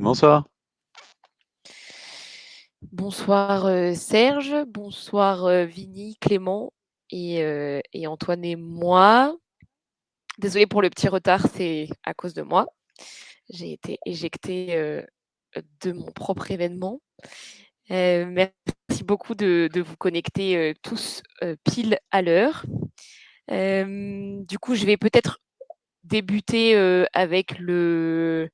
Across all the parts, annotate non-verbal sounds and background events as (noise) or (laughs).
Bonsoir. Bonsoir, heu, Serge, bonsoir, heu, Vini, Clément et heu et Antoine et moi. Désolée pour le petit retard, c'est à cause de moi. J'ai été éjectée, de mon propre événement. Merci beaucoup de vous connecter, tous, pile à l'heure. Du coup, je vais peut-être débuter, heu, avec le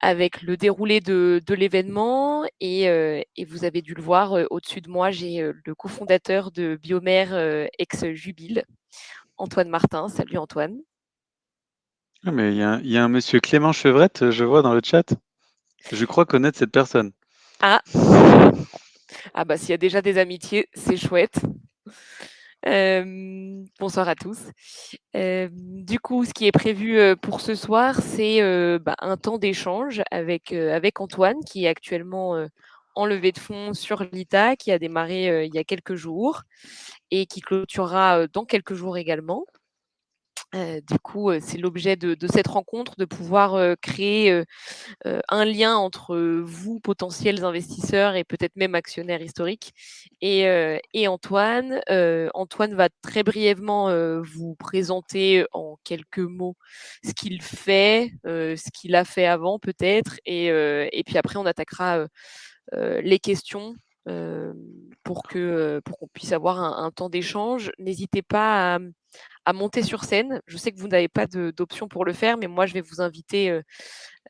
avec le déroulé de de l'événement et heu et vous avez dû le voir, heu, au-dessus de moi, j'ai, heu, le cofondateur de Biomère, heu, ex Jubil, Antoine Martin. Salut Antoine. Ah mais il y a il y a un monsieur Clément Chevrette, je vois dans le chat. Je crois connaître cette personne. Ah! Ah bah, s'il y a déjà des amitiés, c'est chouette. Bonsoir à tous. Du coup, ce qui est prévu, pour ce soir, c'est, bah, un temps d'échange avec, avec Antoine qui est actuellement, en levée de fonds sur Lita, qui a démarré, il y a quelques jours et qui clôturera, dans quelques jours également. Heu, du coup, heu, c'est l'objet de cette rencontre, de pouvoir, heu, créer, un lien entre, vous, potentiels investisseurs et peut-être même actionnaires historiques et Antoine. Antoine va très brièvement, vous présenter en quelques mots ce qu'il fait, ce qu'il a fait avant peut-être et puis après on attaquera, les questions, pour que, heu, pour qu'on puisse avoir un un temps d'échange. N'hésitez pas à, à monter sur scène. Je sais que vous n'avez pas d'option pour le faire, mais moi je vais vous inviter,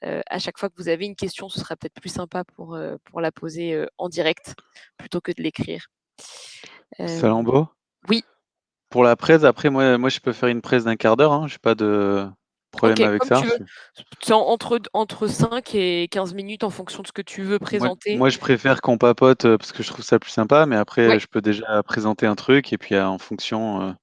à chaque fois que vous avez une question, ce sera peut-être plus sympa pour, pour la poser, en direct plutôt que de l'écrire. Salambo. oui, Pour la presse, après moi moi je peux faire une presse d'un quart d'heure, hein, j'ai pas de problème avec ça. C'est entre entre 5 et 15 minutes en fonction de ce que tu veux présenter. moi je préfère qu'on papote, heu, parce que je trouve ça plus sympa, mais après Ouais, je peux déjà présenter un truc et puis, heu, en fonction, heu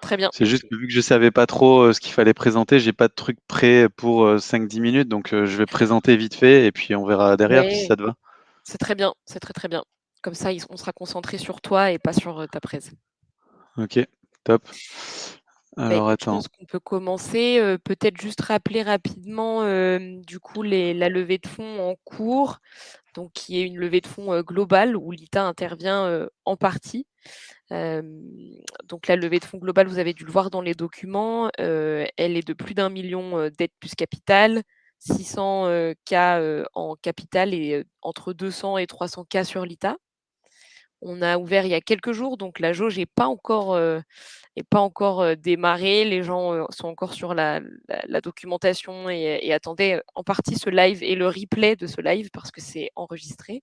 très bien. c'est juste que vu que je savais pas trop, ce qu'il fallait présenter, j'ai pas de truc prêt pour, heu, 5-10 minutes, donc je vais présenter vite fait et puis on verra derrière si ça te va. c'est très bien, c'est très, très bien. Comme ça, on sera concentré sur toi et pas sur, ta presse. OK, top. Bah, Alors je pense qu'on peut commencer, heu, peut-être juste rappeler rapidement, hem, du coup, les la levée de fonds en cours, donc qui est une levée de fonds, heu, globale où l'ITA intervient, en partie. Donc la levée de fonds globale, vous avez dû le voir dans les documents, elle est de plus d'1 000 000, dette plus capital, 600, heu, K, heu, en capital et entre 200 et 300 K sur l'ITA. On a ouvert il y a quelques jours, donc la jauge est pas encore, est pas encore, heu, démarrée. Les gens, heu, sont encore sur la documentation et attendaient, en partie ce live et le replay de ce live parce que c'est enregistré.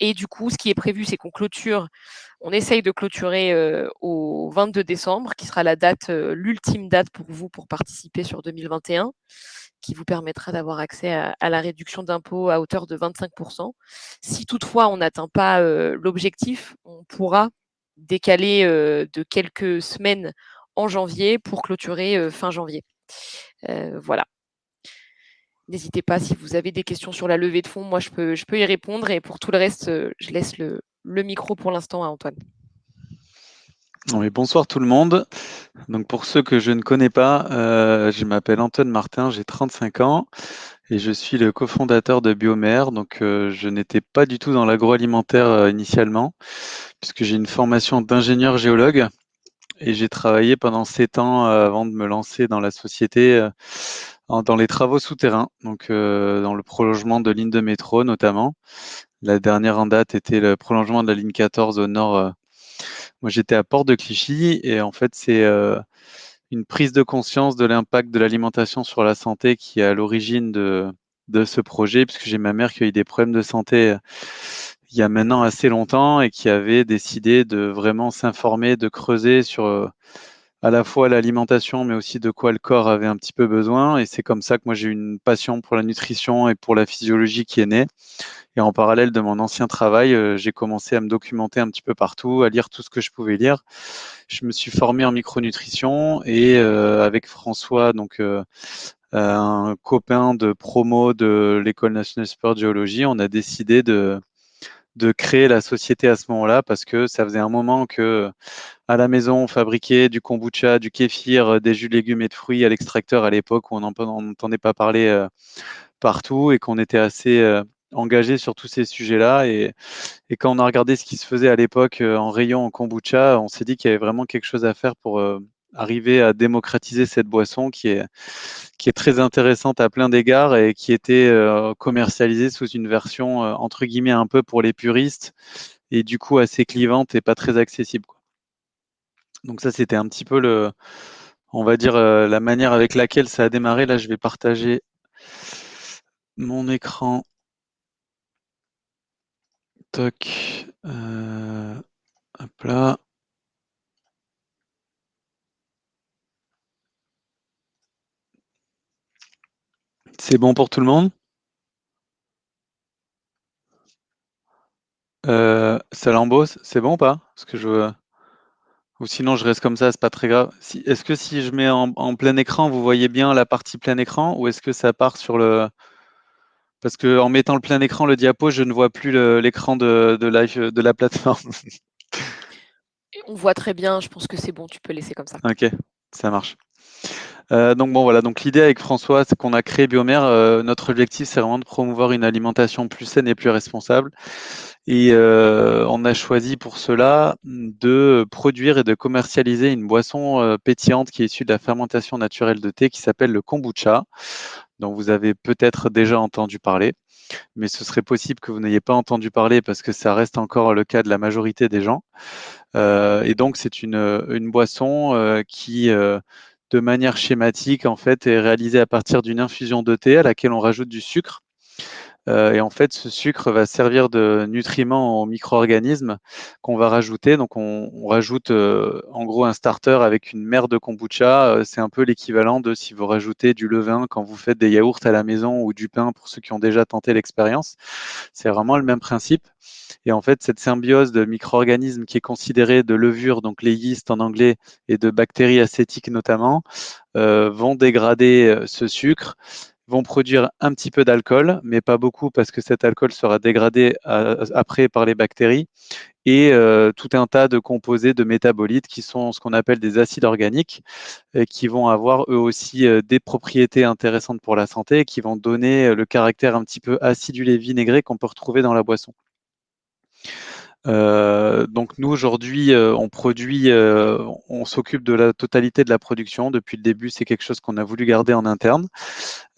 Et du coup, ce qui est prévu, c'est qu'on clôture on essaye de clôturer, au 22 décembre, qui sera la date, l'ultime date pour vous pour participer sur 2021, qui vous permettra d'avoir accès à la réduction d'impôt à hauteur de 25% Si toutefois on n'atteint pas, heu, l'objectif, on pourra décaler, heu, de quelques semaines en janvier pour clôturer, heu, fin janvier. Voilà. N'hésitez pas si vous avez des questions sur la levée de fonds, moi je peux je peux y répondre et pour tout le reste, je laisse le micro pour l'instant à Antoine. Bonsoir tout le monde. Donc pour ceux que je ne connais pas, euh, je m'appelle Antoine Martin, j'ai 35 ans et je suis le cofondateur de Biomère. Donc euh, je n'étais pas du tout dans l'agroalimentaire euh, initialement, puisque j'ai une formation d'ingénieur géologue et j'ai travaillé pendant 7 ans avant de me lancer dans la société dans les travaux souterrains, donc dans le prolongement de lignes de métro notamment. La dernière en date était le prolongement de la ligne 14 au nord. Moi, j'étais à Port de Clichy et en fait, c'est euh, une prise de conscience de l'impact de l'alimentation sur la santé qui est à l'origine de, de ce projet, puisque j'ai ma mère qui a eu des problèmes de santé euh, il y a maintenant assez longtemps et qui avait décidé de vraiment s'informer, de creuser sur euh, à la fois l'alimentation, mais aussi de quoi le corps avait un petit peu besoin. Et c'est comme ça que moi j'ai une passion pour la nutrition et pour la physiologie qui est née. Et en parallèle de mon ancien travail, euh, j'ai commencé à me documenter un petit peu partout, à lire tout ce que je pouvais lire. Je me suis formé en micronutrition et euh, avec François, donc euh, un copain de promo de l'école nationale de géologie, on a décidé de de créer la société à ce moment-là parce que ça faisait un moment que à la maison on fabriquait du kombucha, du kéfir, des jus de légumes et de fruits à l'extracteur à l'époque où on n'entendait pas parler partout et qu'on était assez engagé sur tous ces sujets-là. Et, et, quand on a regardé ce qui se faisait à l'époque en rayon en kombucha, on s'est dit qu'il y avait vraiment quelque chose à faire pour arriver à démocratiser cette boisson qui est, qui est très intéressante à plein d'égards et qui était euh, commercialisée sous une version euh, entre guillemets un peu pour les puristes et du coup assez clivante et pas très accessible. Quoi. Donc ça c'était un petit peu le, on va dire euh, la manière avec laquelle ça a démarré. Là je vais partager mon écran. Toc. hop là. C'est bon pour tout le monde? Euh, Salambos, c'est bon ou pas? Parce que je... Ou sinon, je reste comme ça, c'est pas très grave. Si... Est-ce que si je mets en, plein écran, vous voyez bien la partie plein écran Ou est-ce que ça part sur le... Parce qu'en mettant le plein écran, le diapo, je ne vois plus l'écran de, de la plateforme. (laughs) On voit très bien, je pense que c'est bon, tu peux laisser comme ça. Ok, ça marche. Euh, donc bon voilà, donc l'idée avec François, c'est qu'on a créé Biomère. Euh, notre objectif, c'est vraiment de promouvoir une alimentation plus saine et plus responsable. Et euh, on a choisi pour cela de produire et de commercialiser une boisson pétillante qui est issue de la fermentation naturelle de thé qui s'appelle le kombucha, dont vous avez peut-être déjà entendu parler. Mais ce serait possible que vous n'ayez pas entendu parler parce que ça reste encore le cas de la majorité des gens. et donc c'est une, une boisson qui de manière schématique, en fait, est réalisé à partir d'une infusion de thé à laquelle on rajoute du sucre. Euh, et en fait, ce sucre va servir de nutriment aux micro-organismes qu'on va rajouter. Donc, on, rajoute euh, en gros un starter avec une mer de kombucha. Euh, c'est un peu l'équivalent de si vous rajoutez du levain quand vous faites des yaourts à la maison ou du pain pour ceux qui ont déjà tenté l'expérience. C'est vraiment le même principe. Et en fait, cette symbiose de micro-organismes qui est considérée de levure, donc les yeasts en anglais, et de bactéries acétiques notamment, euh, vont dégrader ce sucre, vont produire un petit peu d'alcool, mais pas beaucoup parce que cet alcool sera dégradé euh, après par les bactéries, et tout un tas de composés de métabolites qui sont ce qu'on appelle des acides organiques, et qui vont avoir eux aussi des propriétés intéressantes pour la santé, et qui vont donner le caractère un petit peu acidulé vinaigré qu'on peut retrouver dans la boisson. Euh, donc nous aujourd'hui, euh, on produit, euh, on s'occupe de la totalité de la production. Depuis le début, c'est quelque chose qu'on a voulu garder en interne.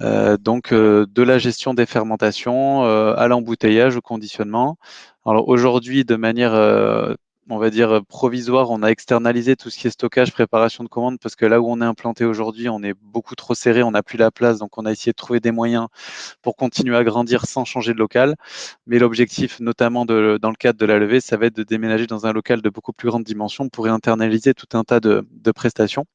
donc de la gestion des fermentations à l'embouteillage, au conditionnement. Alors aujourd'hui, de manière on va dire provisoire, on a externalisé tout ce qui est stockage, préparation de commandes, parce que là où on est implanté aujourd'hui, on est beaucoup trop serré, on n'a plus la place, donc on a essayé de trouver des moyens pour continuer à grandir sans changer de local. Mais l'objectif, notamment dans le cadre de la levée, ça va être de déménager dans un local de beaucoup plus grande dimension pour internaliser tout un tas de, prestations.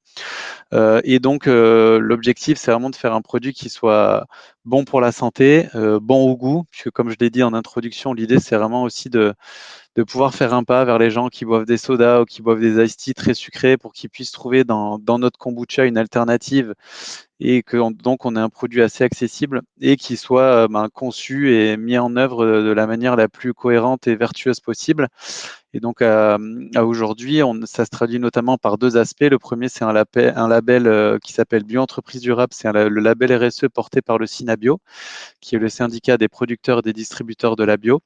Euh, et donc, euh, l'objectif, c'est vraiment de faire un produit qui soit bon pour la santé, euh, bon au goût, puisque comme je l'ai dit en introduction, l'idée, c'est vraiment aussi de de pouvoir faire un pas vers les gens qui boivent des sodas ou qui boivent des iced tea très sucrés pour qu'ils puissent trouver dans, dans, notre kombucha une alternative et que donc on ait un produit assez accessible et qui soit euh, ben, conçu et mis en œuvre de la manière la plus cohérente et vertueuse possible. Et donc à, aujourd'hui, ça se traduit notamment par deux aspects. Le premier, c'est un, un, label euh, qui s'appelle Bioentreprise Durable. C'est le label RSE porté par le SINABio, qui est le syndicat des producteurs et des distributeurs de la bio.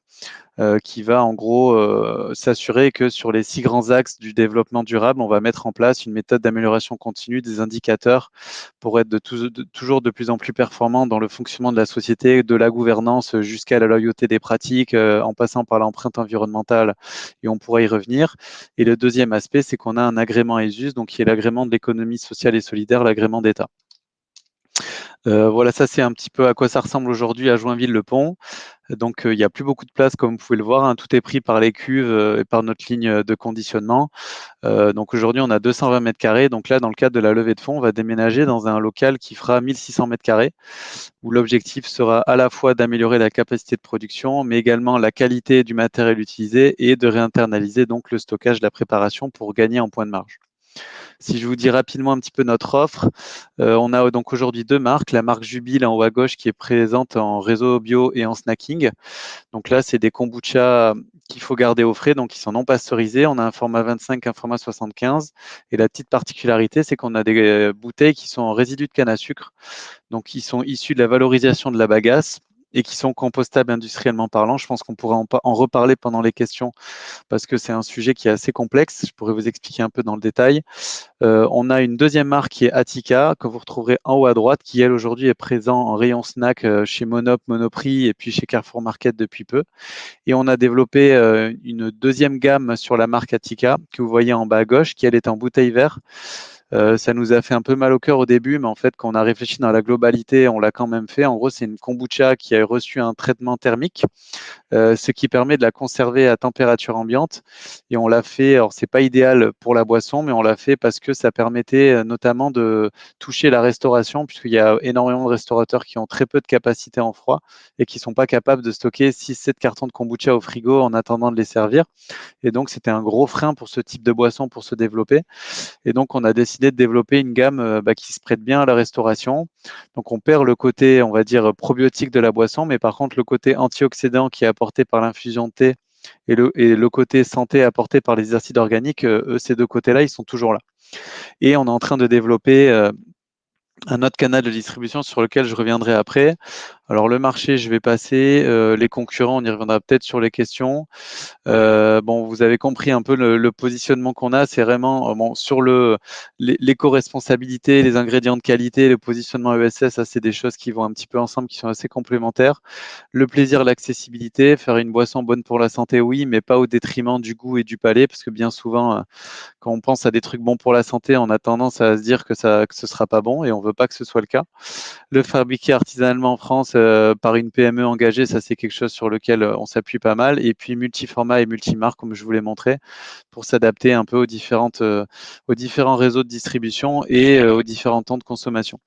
Euh, qui va en gros euh, s'assurer que sur les six grands axes du développement durable, on va mettre en place une méthode d'amélioration continue des indicateurs pour être toujours de plus en plus performant dans le fonctionnement de la société, de la gouvernance jusqu'à la loyauté des pratiques, euh, en passant par l'empreinte environnementale, et on pourra y revenir. Et le deuxième aspect, c'est qu'on a un agrément ESUS, donc qui est l'agrément de l'économie sociale et solidaire, l'agrément d'État. Euh, voilà, ça c'est un petit peu à quoi ça ressemble aujourd'hui à Joinville-le-Pont. Donc euh, il n'y a plus beaucoup de place comme vous pouvez le voir, hein. tout est pris par les cuves euh, et par notre ligne de conditionnement. donc aujourd'hui on a 220 mètres carrés, donc là dans le cadre de la levée de fonds, on va déménager dans un local qui fera 1600 mètres carrés, où l'objectif sera à la fois d'améliorer la capacité de production, mais également la qualité du matériel utilisé et de réinternaliser donc le stockage, la préparation pour gagner en point de marge. Si je vous dis rapidement un petit peu notre offre, euh, on a donc aujourd'hui deux marques. La marque Jubile en haut à gauche qui est présente en réseau bio et en snacking. Donc là, c'est des kombucha qu'il faut garder au frais, donc ils sont non pasteurisés. On a un format 25, un format 75. Et la petite particularité, c'est qu'on a des euh, bouteilles qui sont en résidus de canne à sucre, donc qui sont issus de la valorisation de la bagasse et qui sont compostables industriellement parlant. Je pense qu'on pourrait en, reparler pendant les questions parce que c'est un sujet qui est assez complexe. Je pourrais vous expliquer un peu dans le détail. Euh, on a une deuxième marque qui est Attica, que vous retrouverez en haut à droite, qui elle aujourd'hui est présent en rayon snack euh, chez Monop, Monoprix et puis chez Carrefour Market depuis peu. Et on a développé euh, une deuxième gamme sur la marque Attica que vous voyez en bas à gauche, qui elle est en bouteille verte. Euh, ça nous a fait un peu mal au cœur au début, mais en fait, quand on a réfléchi dans la globalité, on l'a quand même fait. En gros, c'est une kombucha qui a reçu un traitement thermique, euh, ce qui permet de la conserver à température ambiante. Et on l'a fait, alors c'est pas idéal pour la boisson, mais on l'a fait parce que ça permettait euh, notamment de toucher la restauration, puisqu'il y a énormément de restaurateurs qui ont très peu de capacité en froid et qui sont pas capables de stocker 6-7 cartons de kombucha au frigo en attendant de les servir. Et donc, c'était un gros frein pour ce type de boisson pour se développer. Et donc, on a décidé de développer une gamme euh, bah, qui se prête bien à la restauration. Donc on perd le côté, on va dire, probiotique de la boisson, mais par contre le côté antioxydant qui est apporté par l'infusion de thé et le, et le côté santé apporté par les acides organiques, euh, ces deux côtés-là, ils sont toujours là. Et on est en train de développer euh, un autre canal de distribution sur lequel je reviendrai après. Alors le marché, je vais passer. Euh, les concurrents, on y reviendra peut-être sur les questions. Euh, bon, vous avez compris un peu le, positionnement qu'on a. C'est vraiment euh, bon, sur le l'éco-responsabilité, les ingrédients de qualité, le positionnement ESS. Ça, c'est des choses qui vont un petit peu ensemble, qui sont assez complémentaires. Le plaisir, l'accessibilité, faire une boisson bonne pour la santé, oui, mais pas au détriment du goût et du palais, parce que bien souvent, quand on pense à des trucs bons pour la santé, on a tendance à se dire que ça que ce sera pas bon et on veut pas que ce soit le cas. Le fabriquer artisanalement en France euh, par une PME engagée, ça c'est quelque chose sur lequel euh, on s'appuie pas mal. Et puis multiformat et multimarque, comme je vous l'ai montré, pour s'adapter un peu aux, euh, différents réseaux de distribution et aux différents temps de consommation.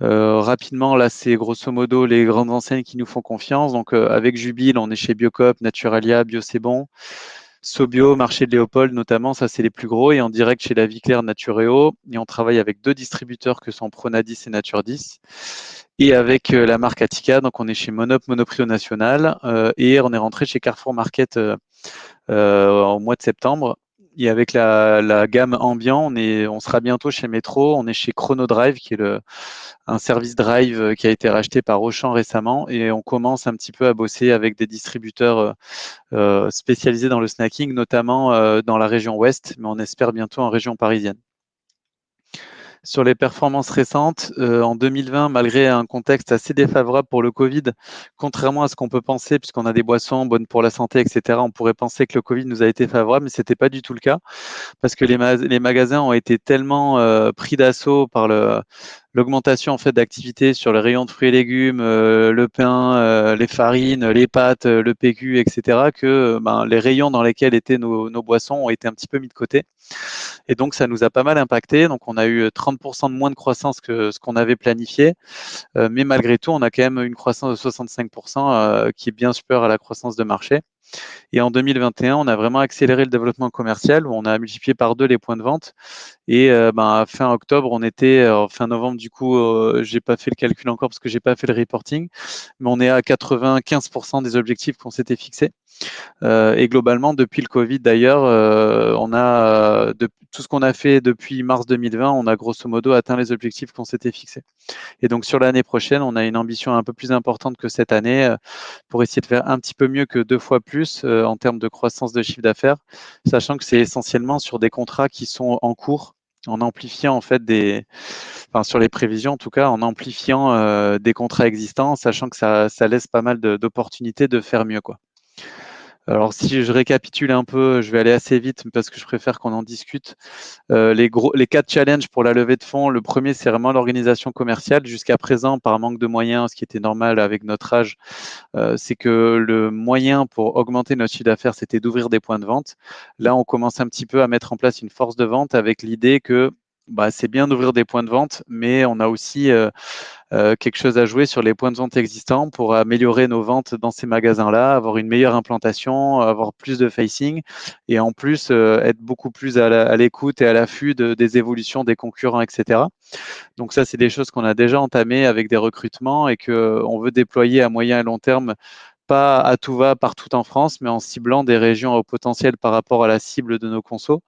rapidement, là, c'est grosso modo les grandes enseignes qui nous font confiance. Donc, avec Jubile, on est chez Biocop, Naturalia, Bio. Sobio, marché de Léopold notamment, ça c'est les plus gros, et en direct chez la Vie Claire Natureo. Et on travaille avec deux distributeurs que sont Pronadis et Nature 10 et avec euh, la marque Attica. Donc, on est chez Monop, Monoprix national, euh, et on est rentré chez Carrefour Market euh, au mois de septembre. Et avec la, gamme ambiant, on, est, on sera bientôt chez Metro. On est chez Chrono Drive, qui est le, un service drive qui a été racheté par Auchan récemment. Et on commence un petit peu à bosser avec des distributeurs spécialisés dans le snacking, notamment dans la région ouest, mais on espère bientôt en région parisienne. Sur les performances récentes, euh, en 2020, malgré un contexte assez défavorable pour le Covid, contrairement à ce qu'on peut penser, puisqu'on a des boissons bonnes pour la santé, etc., on pourrait penser que le Covid nous a été favorable, mais ce n'était pas du tout le cas, parce que les, magasins ont été tellement euh, pris d'assaut par le, l'augmentation en fait d'activité sur les rayons de fruits et légumes, euh, le pain, euh, les farines, les pâtes, euh, le PQ, etc., que ben, les rayons dans lesquels étaient nos, boissons ont été un petit peu mis de côté. Et donc ça nous a pas mal impacté. Donc on a eu 30% de moins de croissance que ce qu'on avait planifié, mais malgré tout on a quand même une croissance de 65% qui est bien supérieure à la croissance de marché. Et en 2021, on a vraiment accéléré le développement commercial on a multiplié par deux les points de vente. Et euh, ben, fin octobre, on était, euh, fin novembre, du coup, euh, j'ai pas fait le calcul encore parce que j'ai pas fait le reporting, mais on est à 95% des objectifs qu'on s'était fixés. Et globalement, depuis le Covid d'ailleurs, on a de, tout ce qu'on a fait depuis mars 2020, on a grosso modo atteint les objectifs qu'on s'était fixés. Et donc sur l'année prochaine, on a une ambition un peu plus importante que cette année pour essayer de faire un petit peu mieux que deux fois plus en termes de croissance de chiffre d'affaires, sachant que c'est essentiellement sur des contrats qui sont en cours en amplifiant en fait des, enfin sur les prévisions en tout cas, en amplifiant euh, des contrats existants, sachant que ça, ça laisse pas mal d'opportunités de, faire mieux quoi. Alors si je récapitule un peu, je vais aller assez vite parce que je préfère qu'on en discute. Euh, les, quatre challenges pour la levée de fonds, le premier c'est vraiment l'organisation commerciale. Jusqu'à présent, par manque de moyens, ce qui était normal avec notre âge, euh, c'est que le moyen pour augmenter notre chiffre d'affaires, c'était d'ouvrir des points de vente. Là, on commence un petit peu à mettre en place une force de vente avec l'idée que bah, c'est bien d'ouvrir des points de vente, mais on a aussi euh, euh, quelque chose à jouer sur les points de vente existants pour améliorer nos ventes dans ces magasins-là, avoir une meilleure implantation, avoir plus de facing et en plus euh, être beaucoup plus à l'écoute et à l'affût de, des évolutions des concurrents, etc. Donc ça, c'est des choses qu'on a déjà entamées avec des recrutements et qu'on veut déployer à moyen et long terme pas à tout va partout en France, mais en ciblant des régions au potentiel par rapport à la cible de nos consos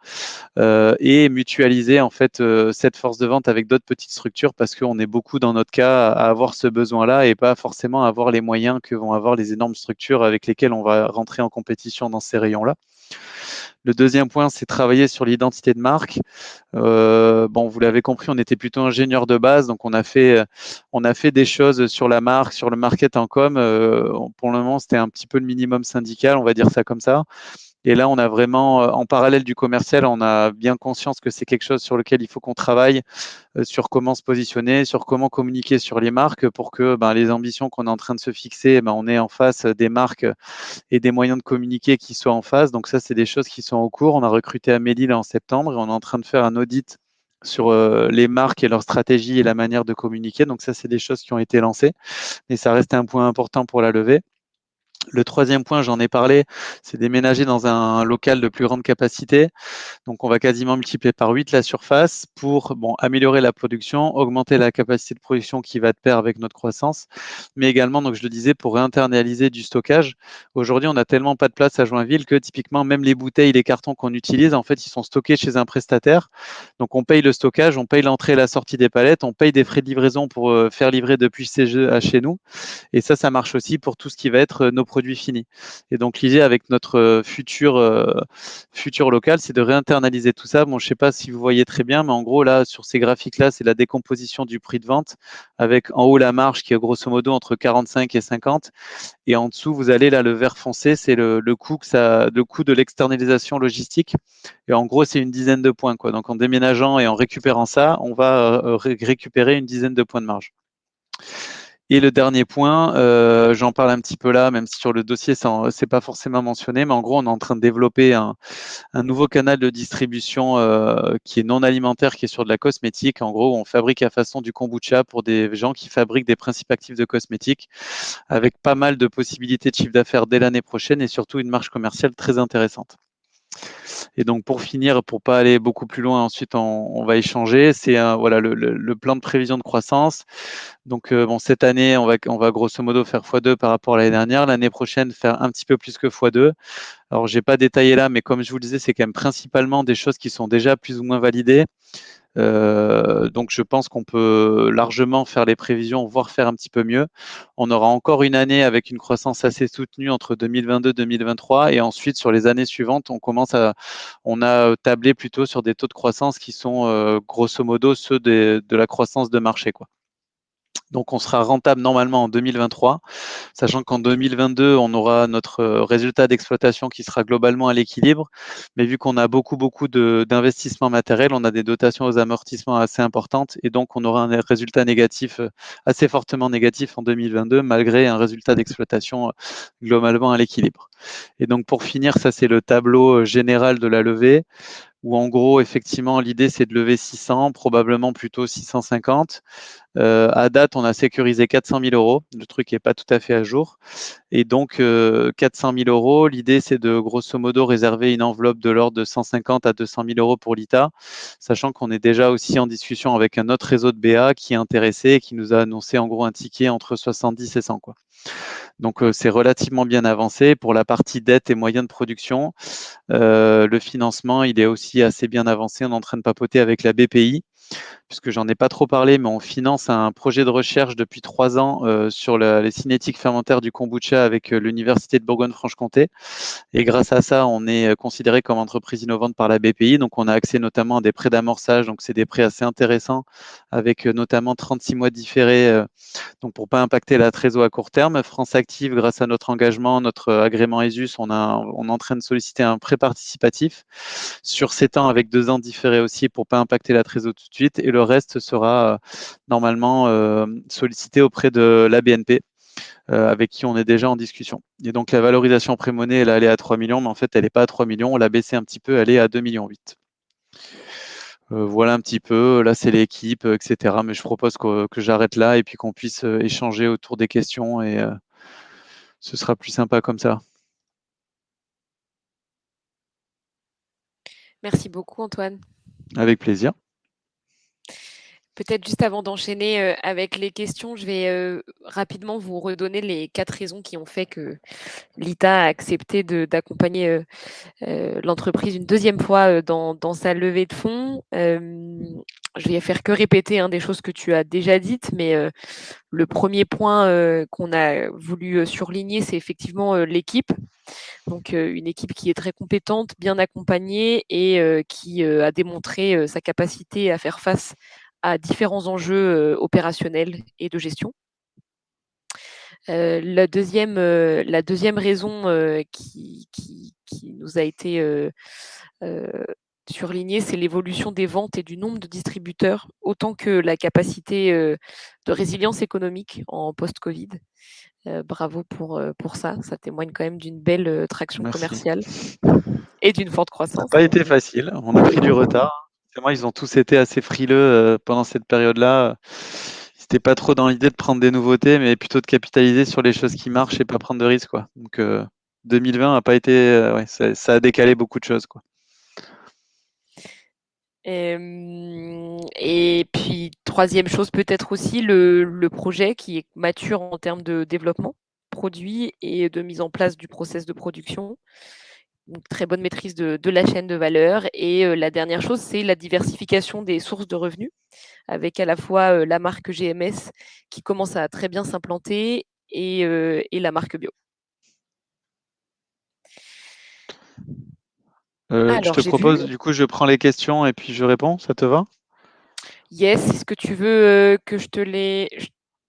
euh, et mutualiser en fait euh, cette force de vente avec d'autres petites structures parce qu'on est beaucoup dans notre cas à avoir ce besoin-là et pas forcément avoir les moyens que vont avoir les énormes structures avec lesquelles on va rentrer en compétition dans ces rayons-là. Le deuxième point, c'est travailler sur l'identité de marque. Euh, bon, vous l'avez compris, on était plutôt ingénieur de base, donc on a fait, on a fait des choses sur la marque, sur le market en com. Pour le moment, c'était un petit peu le minimum syndical, on va dire ça comme ça. Et là, on a vraiment, en parallèle du commercial, on a bien conscience que c'est quelque chose sur lequel il faut qu'on travaille euh, sur comment se positionner, sur comment communiquer sur les marques pour que ben, les ambitions qu'on est en train de se fixer, ben, on ait en face des marques et des moyens de communiquer qui soient en face. Donc ça, c'est des choses qui sont en cours. On a recruté Amélie là en septembre et on est en train de faire un audit sur euh, les marques et leur stratégie et la manière de communiquer. Donc ça, c'est des choses qui ont été lancées, mais ça reste un point important pour la levée. Le troisième point, j'en ai parlé, c'est déménager dans un local de plus grande capacité. Donc, on va quasiment multiplier par 8 la surface pour améliorer la production, augmenter la capacité de production qui va de pair avec notre croissance, mais également, donc je le disais, pour réinternaliser du stockage. Aujourd'hui, on n'a tellement pas de place à Joinville que typiquement, même les bouteilles, les cartons qu'on utilise, en fait, ils sont stockés chez un prestataire. Donc, on paye le stockage, on paye l'entrée et la sortie des palettes, on paye des frais de livraison pour euh, faire livrer depuis chez nous. Et ça, ça marche aussi pour tout ce qui va être euh, nos produit fini. Et donc l'idée avec notre euh, futur, euh, futur local, c'est de réinternaliser tout ça. Bon, je ne sais pas si vous voyez très bien, mais en gros, là, sur ces graphiques-là, c'est la décomposition du prix de vente avec en haut la marge qui est grosso modo entre 45 et 50. Et en dessous, vous allez là, le vert foncé, c'est le, coût que ça, le coût de l'externalisation logistique. Et en gros, c'est une dizaine de points. Donc en déménageant et en récupérant ça, on va euh, récupérer une dizaine de points de marge. Et le dernier point, euh, j'en parle un petit peu là, même si sur le dossier, ce n'est pas forcément mentionné, mais en gros, on est en train de développer un, nouveau canal de distribution euh, qui est non alimentaire, qui est sur de la cosmétique. En gros, on fabrique à façon du kombucha pour des gens qui fabriquent des principes actifs de cosmétiques, avec pas mal de possibilités de chiffre d'affaires dès l'année prochaine et surtout une marge commerciale très intéressante. Et donc pour finir, pour pas aller beaucoup plus loin, ensuite on, va échanger. C'est voilà le, plan de prévision de croissance. Donc euh, bon, cette année, on va, on va grosso modo faire x2 par rapport à l'année dernière. L'année prochaine, faire un petit peu plus que x2. Alors j'ai pas détaillé là, mais comme je vous le disais, c'est quand même principalement des choses qui sont déjà plus ou moins validées. Euh, donc je pense qu'on peut largement faire les prévisions, voire faire un petit peu mieux. On aura encore une année avec une croissance assez soutenue entre 2022 et 2023 et ensuite sur les années suivantes, on commence à, on a tablé plutôt sur des taux de croissance qui sont euh, grosso modo ceux de la croissance de marché, quoi. Donc, on sera rentable normalement en 2023, sachant qu'en 2022, on aura notre euh, résultat d'exploitation qui sera globalement à l'équilibre. Mais vu qu'on a beaucoup, beaucoup d'investissements matériels, on a des dotations aux amortissements assez importantes et donc on aura un résultat négatif, euh, assez fortement négatif en 2022, malgré un résultat d'exploitation euh, globalement à l'équilibre. Et donc, pour finir, ça, c'est le tableau général de la levée où en gros, effectivement, l'idée, c'est de lever 600, probablement plutôt 650. Euh, à date, on a sécurisé 400 000 euros. Le truc n'est pas tout à fait à jour. Et donc, 400 euh, 000 euros, l'idée, c'est de grosso modo réserver une enveloppe de l'ordre de 150 à 200 000 euros pour l'ITA, sachant qu'on est déjà aussi en discussion avec un autre réseau de BA qui est intéressé et qui nous a annoncé en gros un ticket entre 70 et 100. Quoi. Donc euh, c'est relativement bien avancé. Pour la partie dette et moyens de production, euh, le financement, il est aussi assez bien avancé. On est en train de papoter avec la BPI puisque j'en ai pas trop parlé, mais on finance un projet de recherche depuis trois ans euh, sur les cinétiques fermentaires du kombucha avec euh, l'Université de Bourgogne-Franche-Comté. Et grâce à ça, on est euh, considéré comme entreprise innovante par la BPI. Donc, on a accès notamment à des prêts d'amorçage. Donc, c'est des prêts assez intéressants avec notamment 36 mois différés. donc, pour pas impacter la trésor à court terme, France Active, grâce à notre engagement, notre agrément ESUS, on est en train de solliciter un prêt participatif sur 7 ans avec deux ans différés aussi pour pas impacter la trésor tout de suite. Et le reste sera euh, normalement euh, sollicité auprès de la BNP. Euh, avec qui on est déjà en discussion. Et donc la valorisation pré-monnaie, elle est à 3 millions, mais en fait, elle n'est pas à 3 millions. On l'a baissé un petit peu, elle est à 2 millions 8. voilà un petit peu, là c'est l'équipe, etc. Mais je propose que, que j'arrête là et puis qu'on puisse échanger autour des questions et ce sera plus sympa comme ça. Merci beaucoup Antoine. Avec plaisir. Peut-être juste avant d'enchaîner euh, avec les questions, je vais euh, rapidement vous redonner les quatre raisons qui ont fait que l'ITA a accepté d'accompagner euh, l'entreprise une deuxième fois dans, sa levée de fonds. je vais faire que répéter hein, des choses que tu as déjà dites, mais le premier point qu'on a voulu surligner, c'est effectivement l'équipe. Donc une équipe qui est très compétente, bien accompagnée et qui a démontré sa capacité à faire face à différents enjeux opérationnels et de gestion. la, deuxième, la deuxième raison qui, qui, nous a été surlignée, c'est l'évolution des ventes et du nombre de distributeurs, autant que la capacité de résilience économique en post-Covid. bravo pour, pour ça. Ça témoigne quand même d'une belle traction commerciale et d'une forte croissance. Ça n'a pas été facile. On a pris du retard ils ont tous été assez frileux euh, pendant cette période-là. Ils n'étaient pas trop dans l'idée de prendre des nouveautés, mais plutôt de capitaliser sur les choses qui marchent et pas prendre de risques. Quoi. Donc 2020 euh, a pas été, euh, ça, a décalé beaucoup de choses. Quoi. Et, puis troisième chose peut-être aussi le, projet qui est mature en termes de développement produit et de mise en place du process de production une très bonne maîtrise de, la chaîne de valeur. Et euh, la dernière chose, c'est la diversification des sources de revenus, avec à la fois euh, la marque GMS qui commence à très bien s'implanter et, euh, la marque bio. je te propose, du coup, je prends les questions et puis je réponds, ça te va? Yes, est-ce que tu veux que je te les...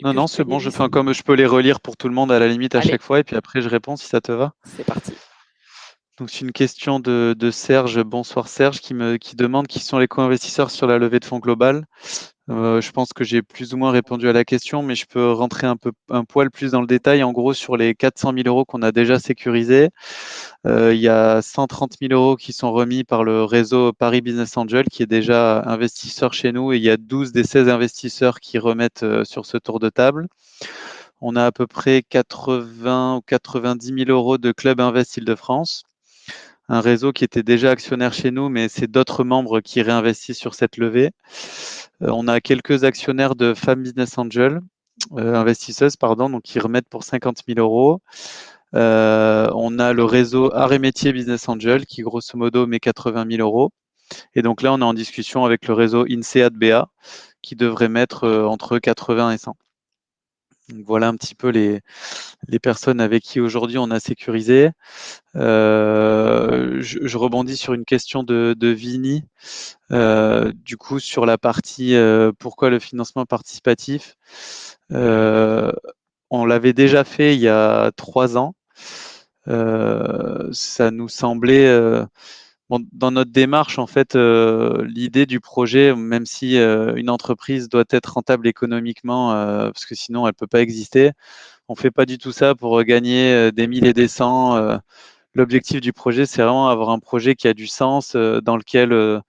Non, non, c'est bon, je fais comme je peux les relire pour tout le monde à la limite à chaque fois et puis après je réponds si ça te va. C'est parti. Donc c'est une question de, Serge. Bonsoir Serge, qui me qui demande qui sont les co-investisseurs sur la levée de fonds globale. Euh, je pense que j'ai plus ou moins répondu à la question, mais je peux rentrer un peu un poil plus dans le détail. En gros, sur les 400 000 euros qu'on a déjà sécurisés, euh, il y a 130 000 euros qui sont remis par le réseau Paris Business Angel, qui est déjà investisseur chez nous, et il y a 12 des 16 investisseurs qui remettent euh, sur ce tour de table. On a à peu près 80 ou 90 000 euros de Club Invest Île-de-France un réseau qui était déjà actionnaire chez nous, mais c'est d'autres membres qui réinvestissent sur cette levée. Euh, on a quelques actionnaires de Femmes Business Angel, euh, investisseuses, pardon, donc qui remettent pour 50 000 euros. Euh, on a le réseau Art et Métier Business Angel qui, grosso modo, met 80 000 euros. Et donc là, on est en discussion avec le réseau INSEAD BA qui devrait mettre entre 80 et 100. Voilà un petit peu les, les personnes avec qui aujourd'hui on a sécurisé. Euh, je, rebondis sur une question de, de Vini, euh, du coup sur la partie euh, pourquoi le financement participatif. on l'avait déjà fait il y a trois ans. ça nous semblait dans notre démarche, en fait, l'idée du projet, même si une entreprise doit être rentable économiquement, parce que sinon elle peut pas exister, on fait pas du tout ça pour gagner des mille et des cents l'objectif du projet, c'est vraiment avoir un projet qui a du sens, euh, dans lequel euh,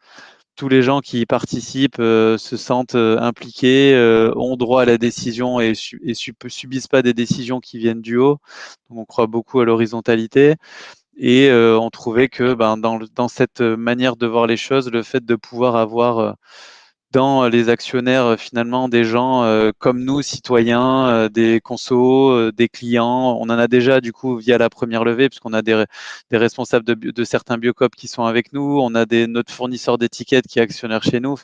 tous les gens qui y participent euh, se sentent impliqués, ont droit à la décision et, et subissent pas des décisions qui viennent du haut. Donc, on croit beaucoup à l'horizontalité. Et on trouvait que ben, dans, dans, cette manière de voir les choses, le fait de pouvoir avoir dans les actionnaires euh, finalement des gens euh, comme nous, citoyens, euh, des consos, des clients. On en a déjà du coup via la première levée, puisqu'on a des, des responsables de, de, certains biocopes qui sont avec nous. On a des, notre fournisseur d'étiquettes qui est actionnaire chez nous.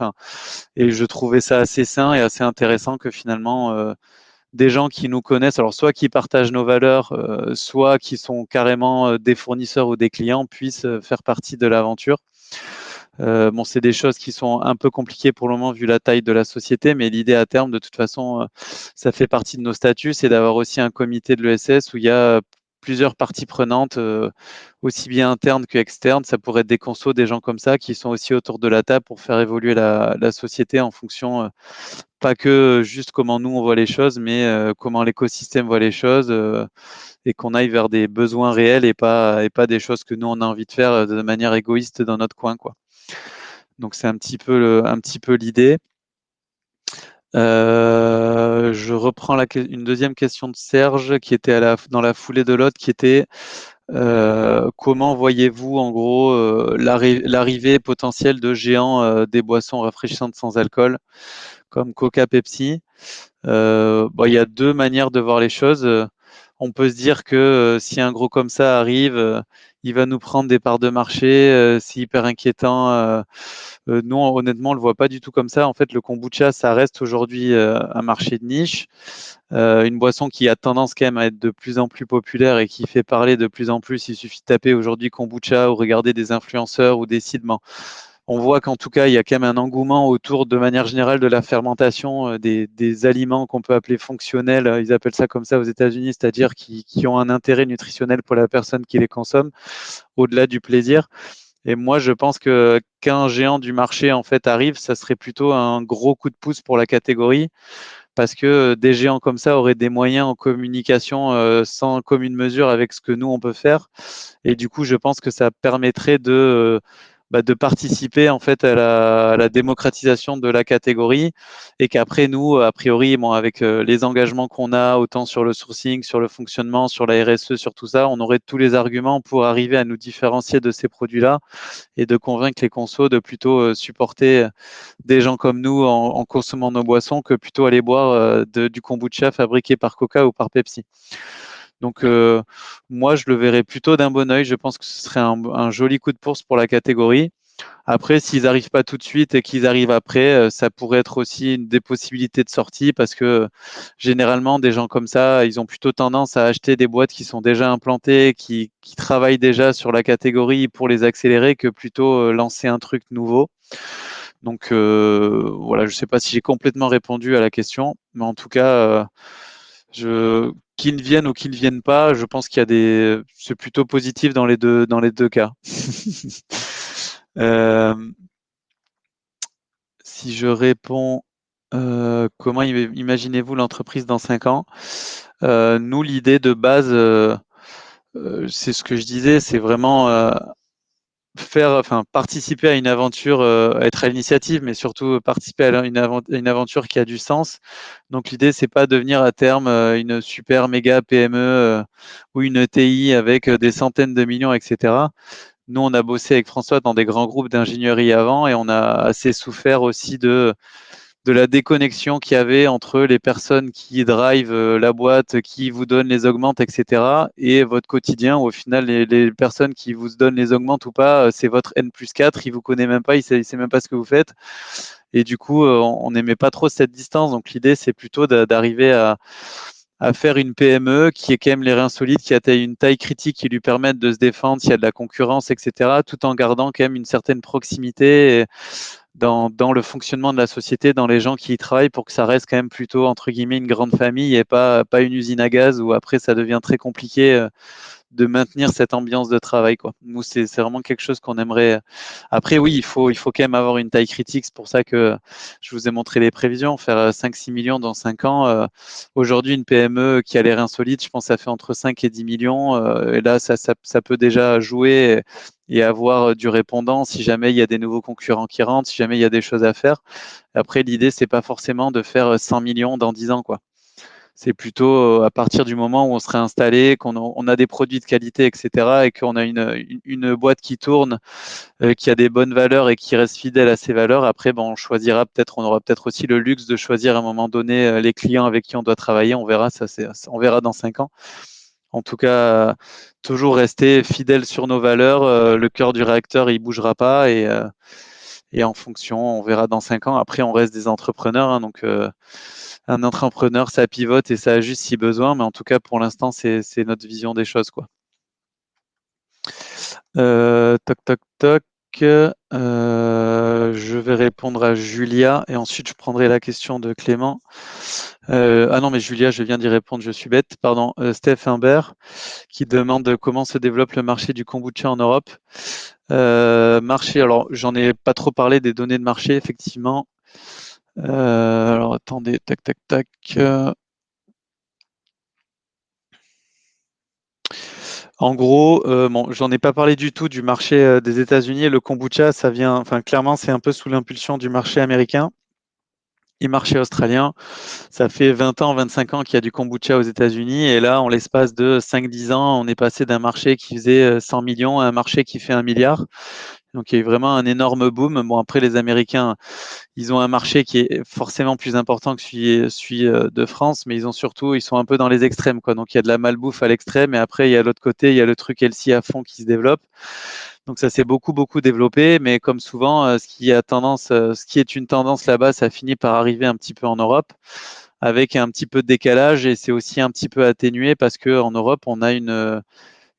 Et je trouvais ça assez sain et assez intéressant que finalement des gens qui nous connaissent, alors soit qui partagent nos valeurs, soit qui sont carrément des fournisseurs ou des clients, puissent faire partie de l'aventure. Euh, bon, c'est des choses qui sont un peu compliquées pour le moment vu la taille de la société, mais l'idée à terme, de toute façon, euh, ça fait partie de nos statuts, c'est d'avoir aussi un comité de l'ESS où il y a plusieurs parties prenantes, euh, aussi bien internes que externes. Ça pourrait être des consos, des gens comme ça, qui sont aussi autour de la table pour faire évoluer la, société en fonction, pas que juste comment nous on voit les choses, mais comment l'écosystème voit les choses et qu'on aille vers des besoins réels et pas, et pas des choses que nous on a envie de faire de manière égoïste dans notre coin. Quoi. Donc c'est un petit peu, l'idée. Euh, je reprends une deuxième question de Serge qui était dans la foulée de l'autre, qui était euh, comment voyez-vous en gros euh, l'arrivée potentielle de géants euh, des boissons rafraîchissantes sans alcool comme Coca, Pepsi? Il y a deux manières de voir les choses. On peut se dire que si un gros comme ça arrive, il va nous prendre des parts de marché, c'est hyper inquiétant euh, non, honnêtement, on le voit pas du tout comme ça. En fait, le kombucha, ça reste aujourd'hui euh, un marché de niche, euh, une boisson qui a tendance quand même à être de plus en plus populaire et qui fait parler de plus en plus. Il suffit de taper aujourd'hui kombucha ou regarder des influenceurs ou des sites. On voit qu'en tout cas, il y a quand même un engouement autour, de manière générale, de la fermentation des, aliments qu'on peut appeler fonctionnels. Ils appellent ça comme ça aux États-Unis, c'est-à-dire qui, ont un intérêt nutritionnel pour la personne qui les consomme, au-delà du plaisir. Et moi, je pense que qu'un géant du marché en fait arrive, ça serait plutôt un gros coup de pouce pour la catégorie, parce que des géants comme ça auraient des moyens en communication euh, sans commune mesure avec ce que nous on peut faire. Et du coup, je pense que ça permettrait de euh, bah, de participer en fait à la, démocratisation de la catégorie et qu'après nous, a priori, bon, avec euh, les engagements qu'on a, autant sur le sourcing, sur le fonctionnement, sur la RSE, sur tout ça, on aurait tous les arguments pour arriver à nous différencier de ces produits-là et de convaincre les consos de plutôt euh, supporter euh, des gens comme nous en, consommant nos boissons que plutôt aller boire du kombucha fabriqué par Coca ou par Pepsi. Donc euh, moi, je le verrais plutôt d'un bon oeil. Je pense que ce serait un, joli coup de course pour la catégorie. Après, s'ils n'arrivent pas tout de suite et qu'ils arrivent après, euh, ça pourrait être aussi une des possibilités de sortie parce que généralement, des gens comme ça, ils ont plutôt tendance à acheter des boîtes qui sont déjà implantées, qui, travaillent déjà sur la catégorie pour les accélérer que plutôt euh, lancer un truc nouveau. Donc voilà, je ne sais pas si j'ai complètement répondu à la question, mais en tout cas, je, qu'ils ne viennent ou qu'ils ne viennent pas, je pense qu'il y a des, c'est plutôt positif dans les deux, dans les deux cas. (laughs) euh, si je réponds, euh, comment imaginez-vous l'entreprise dans cinq ans? Euh, Nous, l'idée de base, euh, c'est ce que je disais, c'est vraiment faire, enfin, participer à une aventure, euh, être à l'initiative, mais surtout participer à une, aventure qui a du sens. Donc l'idée, c'est pas devenir à terme euh, une super méga PME euh, ou une ETI avec des centaines de millions, etc. Nous, on a bossé avec François dans des grands groupes d'ingénierie avant et on a assez souffert aussi de de la déconnexion qu'il y avait entre les personnes qui drivent euh, la boîte, qui vous donnent les augmentes, etc. et votre quotidien où au final les, personnes qui vous donnent les augmentes ou pas, euh, c'est votre N plus 4, il vous connaît même pas, il sait, sait même pas ce que vous faites. Et du coup, euh, on n'aimait pas trop cette distance. Donc l'idée, c'est plutôt d'arriver à, faire une PME qui est quand même les reins solides, qui a une taille critique qui lui permette de se défendre s'il y a de la concurrence, etc., tout en gardant quand même une certaine proximité dans, dans, le fonctionnement de la société, dans les gens qui y travaillent, pour que ça reste quand même plutôt, entre guillemets, une grande famille et pas, pas une usine à gaz où après ça devient très compliqué euh, de maintenir cette ambiance de travail. Quoi. Nous, c'est vraiment quelque chose qu'on aimerait. Après, oui, il faut, il faut quand même avoir une taille critique. C'est pour ça que je vous ai montré les prévisions. Faire 5-6 millions dans 5 ans. Euh, aujourd'hui, une PME qui a l'air insolite, je pense ça fait entre 5 et 10 millions. Euh, et là, ça, peut déjà jouer et avoir du répondant si jamais il y a des nouveaux concurrents qui rentrent, si jamais il y a des choses à faire. Après, l'idée, c'est pas forcément de faire 100 millions dans 10 ans. quoi c'est plutôt euh, à partir du moment où on serait installé, qu'on a, des produits de qualité, etc., et qu'on a une, boîte qui tourne, euh, qui a des bonnes valeurs et qui reste fidèle à ses valeurs. Après, ben, on choisira peut-être, on aura peut-être aussi le luxe de choisir à un moment donné euh, les clients avec qui on doit travailler. On verra, ça, on verra dans cinq ans. En tout cas, toujours rester fidèle sur nos valeurs. le cœur du réacteur, il bougera pas et en fonction, on verra dans cinq ans. Après, on reste des entrepreneurs, hein, donc un entrepreneur, ça pivote et ça ajuste si besoin, mais en tout cas, pour l'instant, c'est notre vision des choses. Quoi. Euh, toc, toc, toc. Euh, je vais répondre à Julia et ensuite je prendrai la question de Clément. Euh, ah non, mais Julia, je viens d'y répondre, je suis bête. Pardon, Steph Imbert qui demande comment se développe le marché du kombucha en Europe. marché, alors j'en ai pas trop parlé des données de marché, effectivement. Euh, alors attendez, tac, tac, tac. En gros, euh, bon, j'en ai pas parlé du tout du marché euh, des États-Unis. Le kombucha, ça vient, enfin, clairement, c'est un peu sous l'impulsion du marché américain et marché australien. Ça fait 20 ans, 25 ans qu'il y a du kombucha aux États-Unis. Et là, en l'espace de 5-10 ans, on est passé d'un marché qui faisait 100 millions à un marché qui fait un milliard. Donc il y a eu vraiment un énorme boom. Bon, après, les Américains, ils ont un marché qui est forcément plus important que celui, euh, de France, mais ils ont surtout, ils sont un peu dans les extrêmes. Quoi. Donc il y a de la malbouffe à l'extrême, et après, il y a l'autre côté, il y a le truc LC à fond qui se développe. Donc ça s'est beaucoup, beaucoup développé, mais comme souvent, euh, ce qui, a tendance, euh, ce qui est une tendance là-bas, ça finit par arriver un petit peu en Europe avec un petit peu de décalage et c'est aussi un petit peu atténué parce qu'en Europe, on a une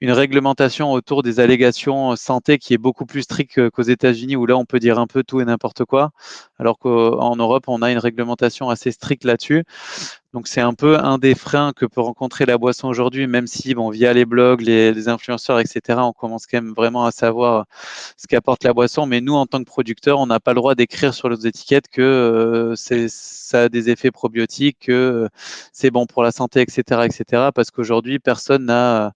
une réglementation autour des allégations santé qui est beaucoup plus stricte qu'aux États-Unis, où là, on peut dire un peu tout et n'importe quoi, alors qu'en Europe, on a une réglementation assez stricte là-dessus. Donc, c'est un peu un des freins que peut rencontrer la boisson aujourd'hui, même si, bon, via les blogs, les, influenceurs, etc., on commence quand même vraiment à savoir ce qu'apporte la boisson. Mais nous, en tant que producteurs, on n'a pas le droit d'écrire sur les étiquettes que euh, ça a des effets probiotiques, que c'est bon pour la santé, etc., etc., parce qu'aujourd'hui, personne n'a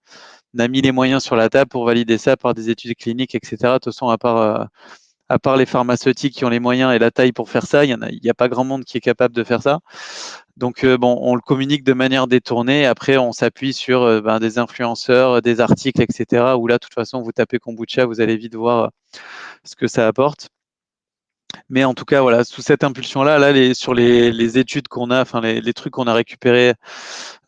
a mis les moyens sur la table pour valider ça par des études cliniques, etc. De toute façon, à part, euh, à part les pharmaceutiques qui ont les moyens et la taille pour faire ça, il n'y a, pas grand monde qui est capable de faire ça. Donc, euh, bon, on le communique de manière détournée. Après, on s'appuie sur euh, ben, des influenceurs, des articles, etc. Où là, de toute façon, vous tapez kombucha, vous allez vite voir ce que ça apporte. Mais en tout cas, voilà, sous cette impulsion-là, là, sur les, les études qu'on a, enfin les, les trucs qu'on a récupérés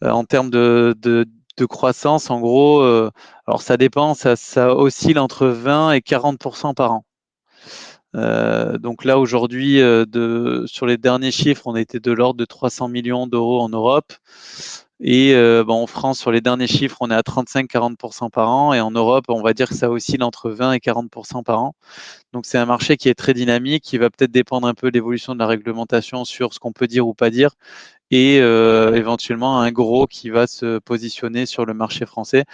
en termes de, de de croissance, en gros, euh, alors ça dépend, ça, oscille entre 20 et 40% par an. Euh, donc là, aujourd'hui, euh, sur les derniers chiffres, on était de l'ordre de 300 millions d'euros en Europe. Et en France, sur les derniers chiffres, on est à 35-40% par an. Et en Europe, on va dire que ça oscille entre 20 et 40% par an. Donc c'est un marché qui est très dynamique, qui va peut-être dépendre un peu de l'évolution de la réglementation sur ce qu'on peut dire ou pas dire et euh, éventuellement un gros qui va se positionner sur le marché français.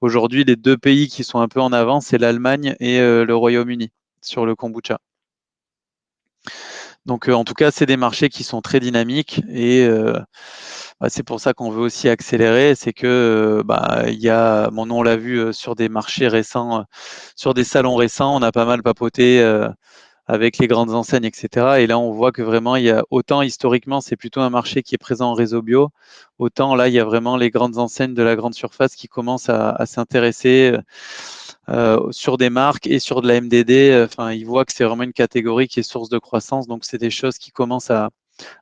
Aujourd'hui, les deux pays qui sont un peu en avance, c'est l'Allemagne et euh, le Royaume-Uni sur le kombucha. Donc, euh, en tout cas, c'est des marchés qui sont très dynamiques et bah, c'est pour ça qu'on veut aussi accélérer. C'est que bah, il y a, mon nom l'a vu sur des marchés récents, sur des salons récents, on a pas mal papoté avec les grandes enseignes, etc. Et là, on voit que vraiment, il y a autant historiquement, c'est plutôt un marché qui est présent en réseau bio, autant là, il y a vraiment les grandes enseignes de la grande surface qui commencent à, s'intéresser euh, sur des marques et sur de la MDD. Enfin, ils voient que c'est vraiment une catégorie qui est source de croissance, donc c'est des choses qui commencent à,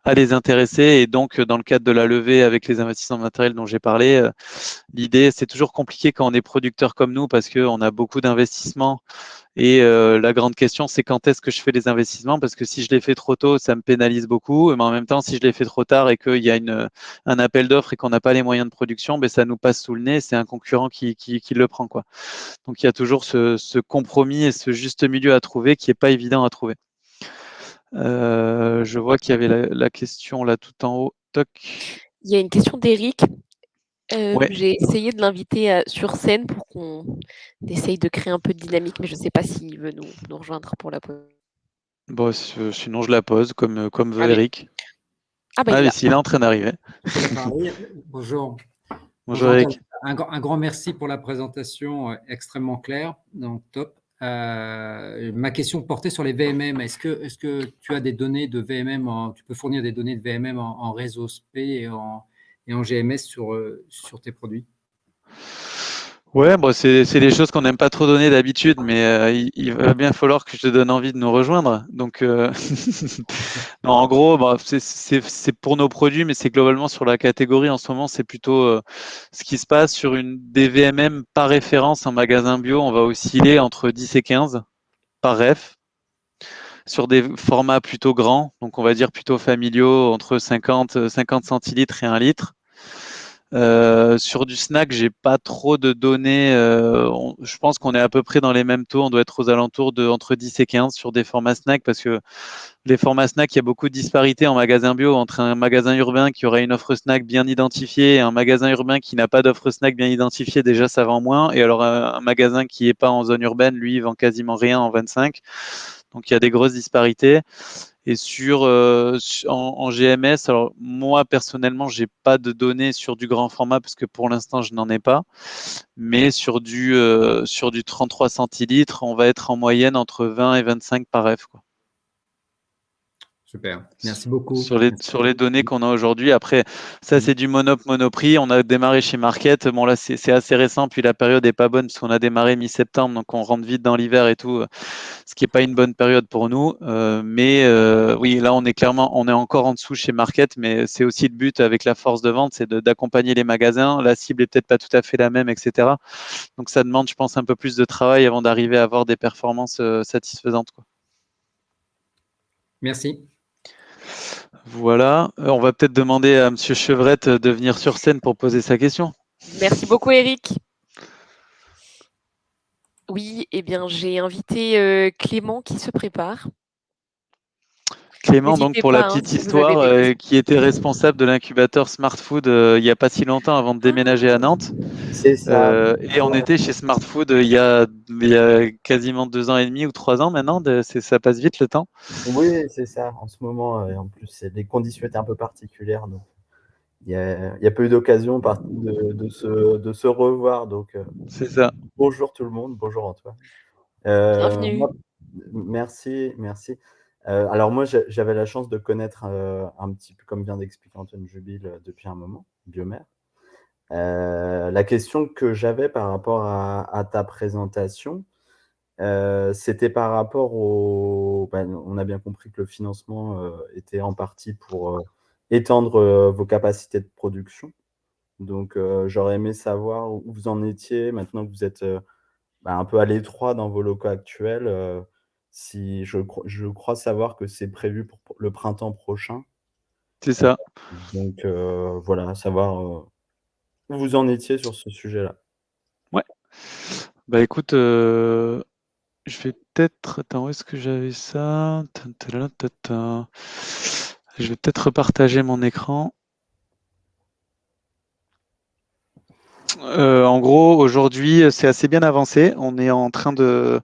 à les intéresser. Et donc, dans le cadre de la levée avec les investissements matériels dont j'ai parlé, euh, l'idée, c'est toujours compliqué quand on est producteur comme nous parce qu'on a beaucoup d'investissements et euh, la grande question, c'est quand est-ce que je fais les investissements? Parce que si je les fais trop tôt, ça me pénalise beaucoup. Mais en même temps, si je les fais trop tard et qu'il y a une, un appel d'offres et qu'on n'a pas les moyens de production, ben, ça nous passe sous le nez. C'est un concurrent qui, qui, qui, le prend. Quoi. Donc il y a toujours ce, ce compromis et ce juste milieu à trouver qui n'est pas évident à trouver. Euh, je vois qu'il y avait la, la, question là tout en haut. Toc. Il y a une question d'Eric euh, j'ai essayé de l'inviter euh, sur scène pour qu'on essaye de créer un peu de dynamique, mais je ne sais pas s'il veut nous, nous, rejoindre pour la pause. Bon, sinon je la pose comme, comme veut ah Eric. Ah, bah, ah, s'il est en train d'arriver. Bonjour. Bonjour Eric. Un, un, grand merci pour la présentation extrêmement claire, donc top. Euh, ma question portait sur les VMM. Est-ce que, est que tu as des données de VMM, en, tu peux fournir des données de VMM en, en réseau SP et en, et en GMS sur, euh, sur tes produits? Ouais, bon, c'est des choses qu'on n'aime pas trop donner d'habitude, mais euh, il, va bien falloir que je te donne envie de nous rejoindre. Donc, euh, (laughs) non, en gros, bah, c'est pour nos produits, mais c'est globalement sur la catégorie. En ce moment, c'est plutôt ce qui se passe sur une des VMM par référence en magasin bio. On va osciller entre 10 et 15 par ref sur des formats plutôt grands, donc on va dire plutôt familiaux, entre 50, 50 centilitres et 1 litre. Euh, sur du snack, j'ai pas trop de données. Euh, je pense qu'on est à peu près dans les mêmes taux. On doit être aux alentours de entre 10 et 15 sur des formats snack parce que les formats snack, il y a beaucoup de disparités en magasin bio entre un magasin urbain qui aurait une offre snack bien identifiée et un magasin urbain qui n'a pas d'offre snack bien identifiée. Déjà, ça vend moins. Et alors, un, magasin qui est pas en zone urbaine, lui, il vend quasiment rien en 25. Donc il y a des grosses disparités. Et sur en, en, GMS, alors moi personnellement, j'ai pas de données sur du grand format parce que pour l'instant je n'en ai pas. Mais sur du sur du 33 centilitres, on va être en moyenne entre 20 et 25 par F. Quoi. Super, merci beaucoup. Sur les, sur les données qu'on a aujourd'hui. Après, ça, c'est du monop monoprix. On a démarré chez Market. Bon, là, c'est assez récent. Puis la période n'est pas bonne parce qu'on a démarré mi-septembre. Donc, on rentre vite dans l'hiver et tout, ce qui n'est pas une bonne période pour nous. Euh, mais euh, oui, là, on est clairement, on est encore en dessous chez Market. Mais c'est aussi le but avec la force de vente, c'est d'accompagner les magasins. La cible est peut-être pas tout à fait la même, etc. Donc, ça demande, je pense, un peu plus de travail avant d'arriver à avoir des performances euh, satisfaisantes. Quoi. Merci. Voilà, euh, on va peut-être demander à Monsieur Chevrette de venir sur scène pour poser sa question. Merci beaucoup Eric. Oui, eh bien j'ai invité euh, Clément qui se prépare. Clément, donc pour la hein, petite histoire, euh, qui était responsable de l'incubateur Smart Food il n'y a pas si longtemps avant de déménager à Nantes. C'est ça. et on était chez Smart Food il y, a, il y, a, quasiment deux ans et demi ou trois ans maintenant. De, ça passe vite le temps. Oui, c'est ça. En ce moment, en plus, les conditions étaient un peu particulières. Donc il n'y a, a, pas eu d'occasion de, de, se, de se revoir. Donc, c'est ça. Bonjour tout le monde. Bonjour Antoine. Bienvenue. merci, merci. Euh, alors moi, j'avais la chance de connaître euh, un petit peu, comme vient d'expliquer Antoine Jubile, euh, depuis un moment, Biomère. la question que j'avais par rapport à, ta présentation, c'était par rapport au... Ben, on a bien compris que le financement était en partie pour étendre vos capacités de production. Donc, j'aurais aimé savoir où vous en étiez maintenant que vous êtes ben, un peu à l'étroit dans vos locaux actuels si je, je crois savoir que c'est prévu pour le printemps prochain. C'est ça. Donc euh, voilà, savoir euh, où vous en étiez sur ce sujet-là. Ouais. Bah écoute, euh, je vais peut-être. Attends, où est-ce que j'avais ça? Je vais peut-être repartager mon écran. en gros, aujourd'hui, c'est assez bien avancé. On est en train de,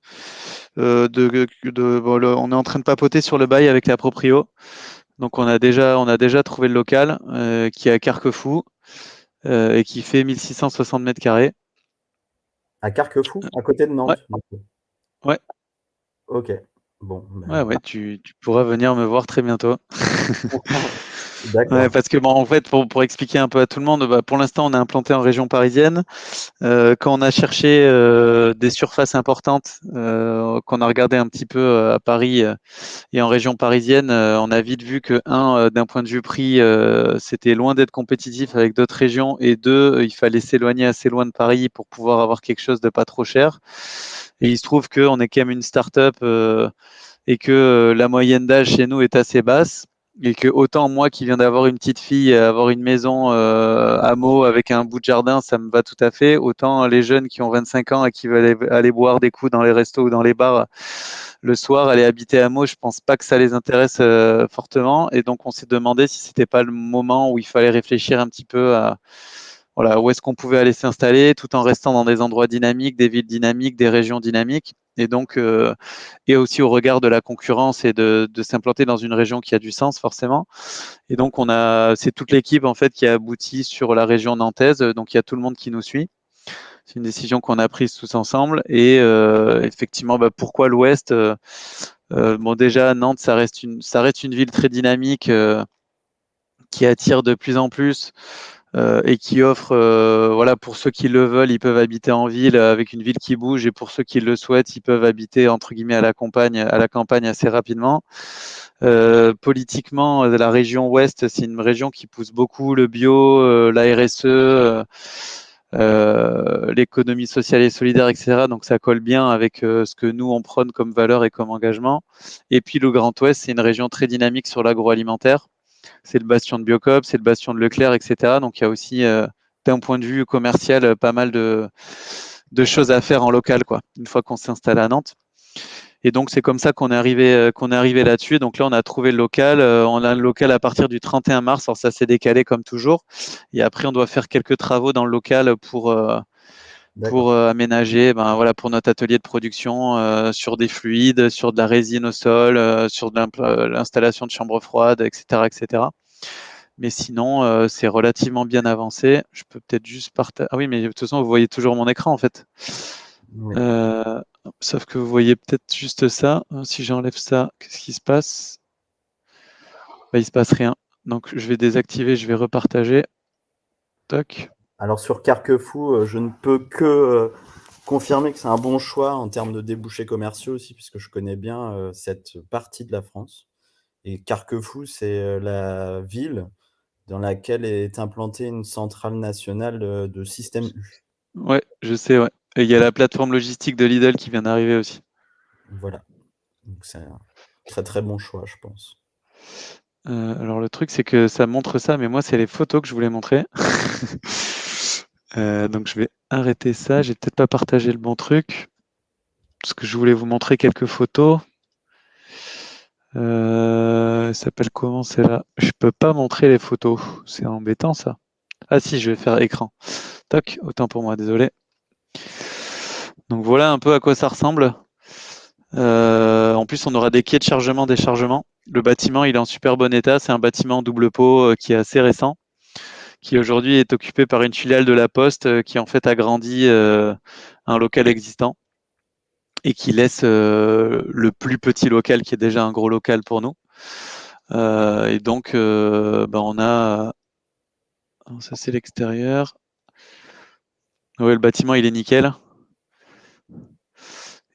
euh, de, on est en train de papoter sur le bail avec la proprio. Donc on a déjà, on a déjà trouvé le local euh, qui est à Carquefou euh, et qui fait 1660 mètres carrés. À Carquefou, à côté de Nantes. Ouais. Ok. Bon. Ben ouais, ouais, tu, tu, pourras venir me voir très bientôt. (laughs) (laughs) parce que bon, en fait, pour, pour, expliquer un peu à tout le monde, bah, pour l'instant, on est implanté en région parisienne. Euh, quand on a cherché euh, des surfaces importantes, euh, qu'on a regardé un petit peu euh, à Paris euh, et en région parisienne, euh, on a vite vu que un, d'un point de vue prix, c'était loin d'être compétitif avec d'autres régions, et deux, il fallait s'éloigner assez loin de Paris pour pouvoir avoir quelque chose de pas trop cher. Et il se trouve qu'on est quand même une start-up et que la moyenne d'âge chez nous est assez basse et que autant moi qui viens d'avoir une petite fille, avoir une maison euh, à Meaux avec un bout de jardin, ça me va tout à fait. Autant les jeunes qui ont 25 ans et qui veulent aller, boire des coups dans les restos ou dans les bars le soir, aller habiter à Meaux, je pense pas que ça les intéresse euh, fortement. Et donc on s'est demandé si c'était pas le moment où il fallait réfléchir un petit peu à voilà, où est-ce qu'on pouvait aller s'installer tout en restant dans des endroits dynamiques, des villes dynamiques, des régions dynamiques. Et donc, euh, et aussi au regard de la concurrence et de, de s'implanter dans une région qui a du sens forcément. Et donc, on a, c'est toute l'équipe en fait qui a abouti sur la région nantaise. Donc, il y a tout le monde qui nous suit. C'est une décision qu'on a prise tous ensemble. Et euh, effectivement, bah, pourquoi l'Ouest euh, euh, Bon, déjà, Nantes, ça reste une, ça reste une ville très dynamique euh, qui attire de plus en plus. Euh, et qui offre, euh, voilà, pour ceux qui le veulent, ils peuvent habiter en ville avec une ville qui bouge, et pour ceux qui le souhaitent, ils peuvent habiter entre guillemets à la campagne, à la campagne assez rapidement. Euh, politiquement, la région ouest, c'est une région qui pousse beaucoup le bio, la RSE. l'économie sociale et solidaire, etc. Donc ça colle bien avec ce que nous on prône comme valeur et comme engagement. Et puis le Grand Ouest, c'est une région très dynamique sur l'agroalimentaire c'est le bastion de Biocop, c'est le bastion de Leclerc, etc. Donc il y a aussi, euh, d'un point de vue commercial, euh, pas mal de, choses à faire en local, quoi, une fois qu'on s'installe à Nantes. Et donc c'est comme ça qu'on est arrivé, euh, qu'on est arrivé là-dessus. Donc là, on a trouvé le local. on a le local à partir du 31 mars. Alors ça s'est décalé comme toujours. Et après, on doit faire quelques travaux dans le local pour pour euh, aménager, ben, voilà, pour notre atelier de production euh, sur des fluides, sur de la résine au sol, euh, sur l'installation de chambres froides, etc., etc. Mais sinon, c'est relativement bien avancé. Je peux peut-être juste partager. Ah oui, mais de toute façon, vous voyez toujours mon écran en fait. sauf que vous voyez peut-être juste ça. Si j'enlève ça, qu'est-ce qui se passe? Bah, Il se passe rien. Donc je vais désactiver, je vais repartager. Toc. Alors sur Carquefou, euh, je ne peux que euh, confirmer que c'est un bon choix en termes de débouchés commerciaux aussi, puisque je connais bien euh, cette partie de la France. Et Carquefou, c'est la ville dans laquelle est implantée une centrale nationale de système U. Ouais, je sais, ouais. Et il y a la plateforme logistique de Lidl qui vient d'arriver aussi. Voilà. Donc c'est un très très bon choix, je pense. alors le truc, c'est que ça montre ça, mais moi, c'est les photos que je voulais montrer. (laughs) Euh, donc je vais arrêter ça. J'ai peut-être pas partagé le bon truc. Parce que je voulais vous montrer quelques photos. Euh, s'appelle comment c'est là Je peux pas montrer les photos. C'est embêtant ça. Ah si, je vais faire écran. Toc, autant pour moi, désolé. Donc voilà un peu à quoi ça ressemble. Euh, en plus, on aura des quais de chargement, déchargement. Le bâtiment, il est en super bon état. C'est un bâtiment double pot euh, qui est assez récent qui aujourd'hui est occupé par une filiale de la Poste euh, qui en fait agrandit euh, un local existant et qui laisse euh, le plus petit local qui est déjà un gros local pour nous. et donc, ben, on a... Ça, c'est l'extérieur. Oui, le bâtiment, il est nickel.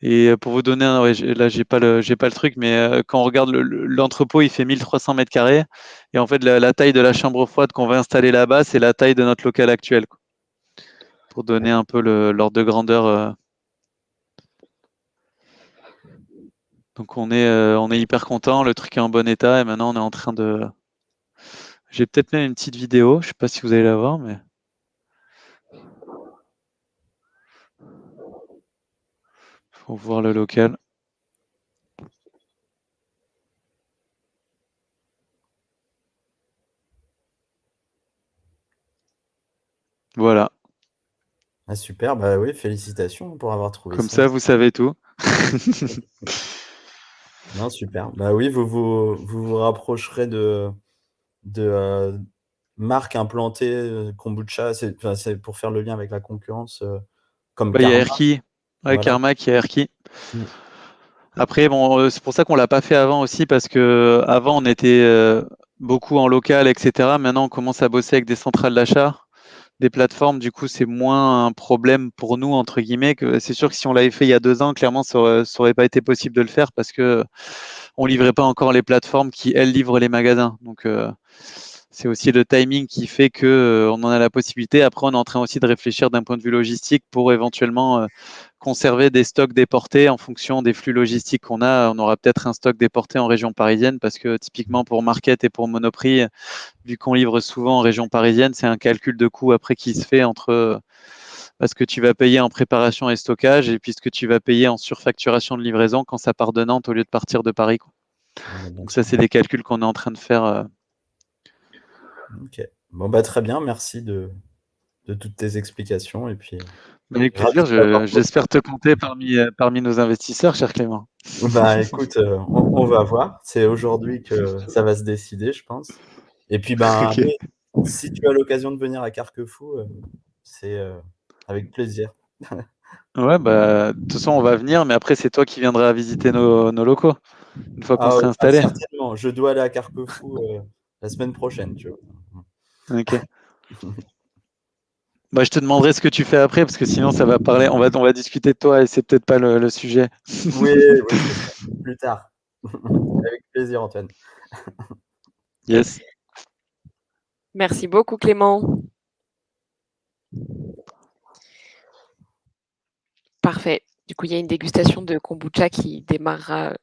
Et pour vous donner, un, là j'ai pas le j'ai pas le truc, mais euh, quand on regarde l'entrepôt, il fait 1300 mètres carrés, et en fait la, taille de la chambre froide qu'on va installer là-bas, c'est la taille de notre local actuel, pour donner un peu l'ordre de grandeur. Euh. Donc on est euh, on est hyper content, le truc est en bon état, et maintenant on est en train de. J'ai peut-être même une petite vidéo, je sais pas si vous allez la voir, mais. Pour voir le local. Voilà. Ah, super, bah oui, félicitations pour avoir trouvé Comme ça, vous savez tout. (laughs) non, super. Bah oui, vous vous, vous, rapprocherez de, de euh, marques implantées euh, kombucha, c'est pour faire le lien avec la concurrence. Euh, comme bah, il y a Erki, Ouais, Karma qui a Erki. Mm. Après, bon, euh, c'est pour ça qu'on l'a pas fait avant aussi, parce que avant on était euh, beaucoup en local, etc. Maintenant, on commence à bosser avec des centrales d'achat, des plateformes. Du coup, c'est moins un problème pour nous entre guillemets. Que c'est sûr que si on l'avait fait il y a deux ans, clairement, ça aurait, aurait pas été possible de le faire parce que on livrait pas encore les plateformes qui elles livrent les magasins. Donc euh, c'est aussi le timing qui fait que on en a la possibilité. Après, on est en train aussi de réfléchir d'un point de vue logistique pour éventuellement conserver des stocks déportés en fonction des flux logistiques qu'on a. On aura peut-être un stock déporté en région parisienne parce que typiquement pour Market et pour Monoprix, vu qu'on livre souvent en région parisienne, c'est un calcul de coût après qui se fait entre ce que tu vas payer en préparation et stockage et puis ce que tu vas payer en surfacturation de livraison quand ça part de Nantes au lieu de partir de Paris. Donc ça, c'est des calculs qu'on est en train de faire. Euh. Ok. Bon, bah, très bien. Merci de, de toutes tes explications. Et puis, avec plaisir, j'espère te compter parmi, euh, parmi nos investisseurs, cher Clément. Bah écoute, euh, on, va voir. C'est aujourd'hui que ça va se décider, je pense. Et puis, (laughs) ben, si tu as l'occasion de venir à Carquefou, euh, c'est avec plaisir. (laughs) ouais, bah, de toute façon, on va venir, mais après, c'est toi qui viendras visiter nos, nos locaux une fois qu'on ah sera ah, installé. certainement, je dois aller à Carquefou la semaine prochaine, tu vois. Ok. (laughs) Bah, je te demanderai ce que tu fais après, parce que sinon, ça va parler. On va, on va discuter de toi et c'est peut-être pas le, sujet. Oui, (laughs) plus tard. Avec plaisir, Antoine. Yes. Merci beaucoup, Clément. Parfait. Du coup, il y a une dégustation de kombucha qui démarrera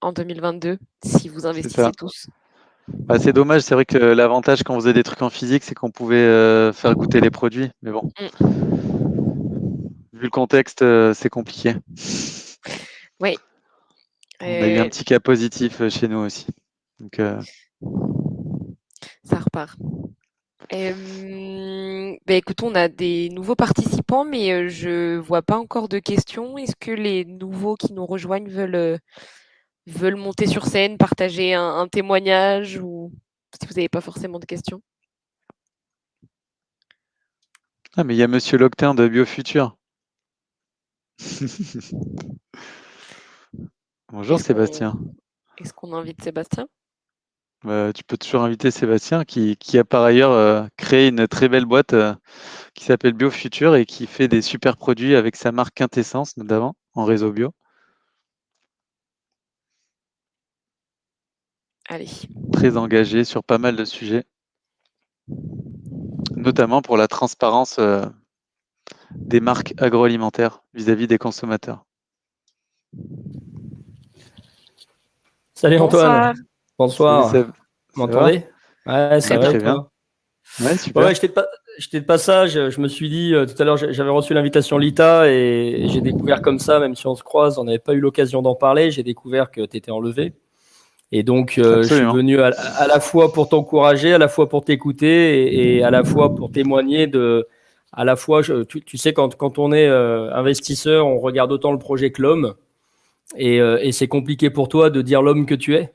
en 2022, si vous investissez tous. Bah, c'est dommage, c'est vrai que l'avantage quand on faisait des trucs en physique, c'est qu'on pouvait euh, faire goûter les produits. Mais bon, mm. vu le contexte, euh, c'est compliqué. Oui. On a eu un petit cas positif euh, chez nous aussi. Donc, Ça repart. Euh, bah, écoute, on a des nouveaux participants, mais euh, je vois pas encore de questions. Est-ce que les nouveaux qui nous rejoignent veulent, euh, veulent monter sur scène, partager un, un témoignage ou si vous n'avez pas forcément de questions? Ah, mais il y a Monsieur Loctin de Biofutur. (laughs) Bonjour Sébastien. Est-ce qu'on invite Sébastien? Euh, tu peux toujours inviter Sébastien qui, qui a par ailleurs euh, créé une très belle boîte euh, qui s'appelle Biofutur et qui fait des super produits avec sa marque Quintessence notamment en réseau bio. Allez. Très engagé sur pas mal de sujets, notamment pour la transparence euh, des marques agroalimentaires vis-à-vis des consommateurs. Salut Bonsoir. Antoine. Bonsoir. Seb. Vous m'entendez? Ouais, ça va. très bien. Ouais, super. Ouais, j'étais de, pa- j'étais de passage. Je me suis dit, euh, tout à l'heure, j'avais reçu l'invitation Lita et j'ai découvert comme ça, même si on se croise, on n'avait pas eu l'occasion d'en parler, j'ai découvert que tu étais enlevé. Et donc, euh, je suis venu à, à la fois pour t'encourager, à la fois pour t'écouter et, et à la fois pour témoigner de. À la fois, je- tu, tu sais, quand, quand on est euh, investisseur, on regarde autant le projet que l'homme. Et, euh, et c'est compliqué pour toi de dire l'homme que tu es.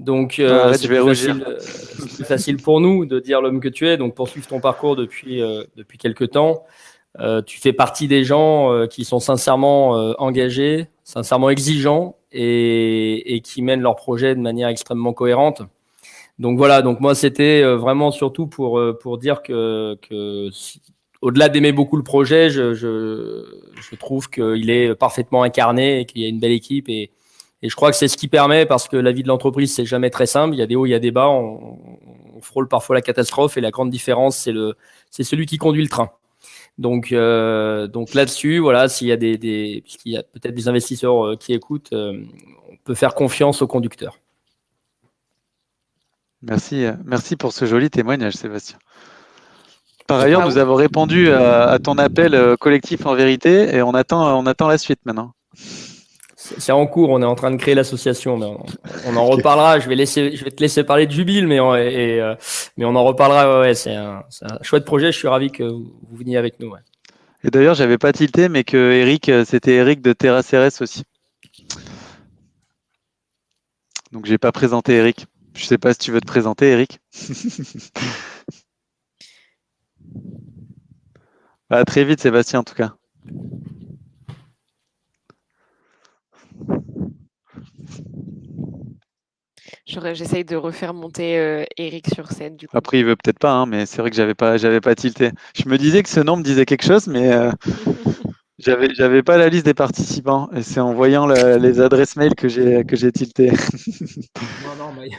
Donc, euh, Ah, c'est plus, euh, c'est plus facile pour nous de dire l'homme que tu es. Donc, poursuivre ton parcours depuis, euh, depuis quelques temps. Euh, tu fais partie des gens qui sont sincèrement engagés, sincèrement exigeants et, et qui mènent leur projet de manière extrêmement cohérente. Donc voilà, donc moi c'était euh, vraiment surtout pour, euh, pour dire que, que si- au-delà d'aimer beaucoup le projet, je, je, je trouve qu'il est parfaitement incarné et qu'il y a une belle équipe et, et je crois que c'est ce qui permet, parce que la vie de l'entreprise, c'est jamais très simple. Il y a des hauts, il y a des bas. On, on frôle parfois la catastrophe et la grande différence, c'est celui qui conduit le train. Donc, euh, donc là-dessus, voilà, s'il y a des, des puisqu'il y a peut-être des investisseurs euh, qui écoutent, euh, on peut faire confiance au conducteur. Merci, merci pour ce joli témoignage, Sébastien. Par ailleurs, Ah nous oui. avons répondu à, à ton appel collectif en vérité et on attend, on attend la suite maintenant. C'est en cours, on est en train de créer l'association, mais on, on en reparlera. Je vais, laisser, je vais te laisser parler de Jubile, mais on, et, euh, mais on en reparlera. Ouais, ouais, c'est un, c'est un chouette projet. Je suis ravi que vous veniez avec nous. ouais. Et d'ailleurs, j'avais pas tilté, mais que Eric, euh, c'était Eric de Terra Ceres aussi. Donc, j'ai pas présenté Eric. Je sais pas si tu veux te présenter, Eric. (laughs) à très vite, Sébastien, en tout cas. J'essaye de refaire monter euh, Eric sur scène du coup. Après, il veut peut-être pas, hein, mais c'est vrai que j'avais pas, j'avais pas tilté. Je me disais que ce nom me disait quelque chose, mais euh, (laughs) j'avais, j'avais pas la liste des participants. Et c'est en voyant la- les adresses mail que j'ai, que j'ai tilté. Non, non, bah, il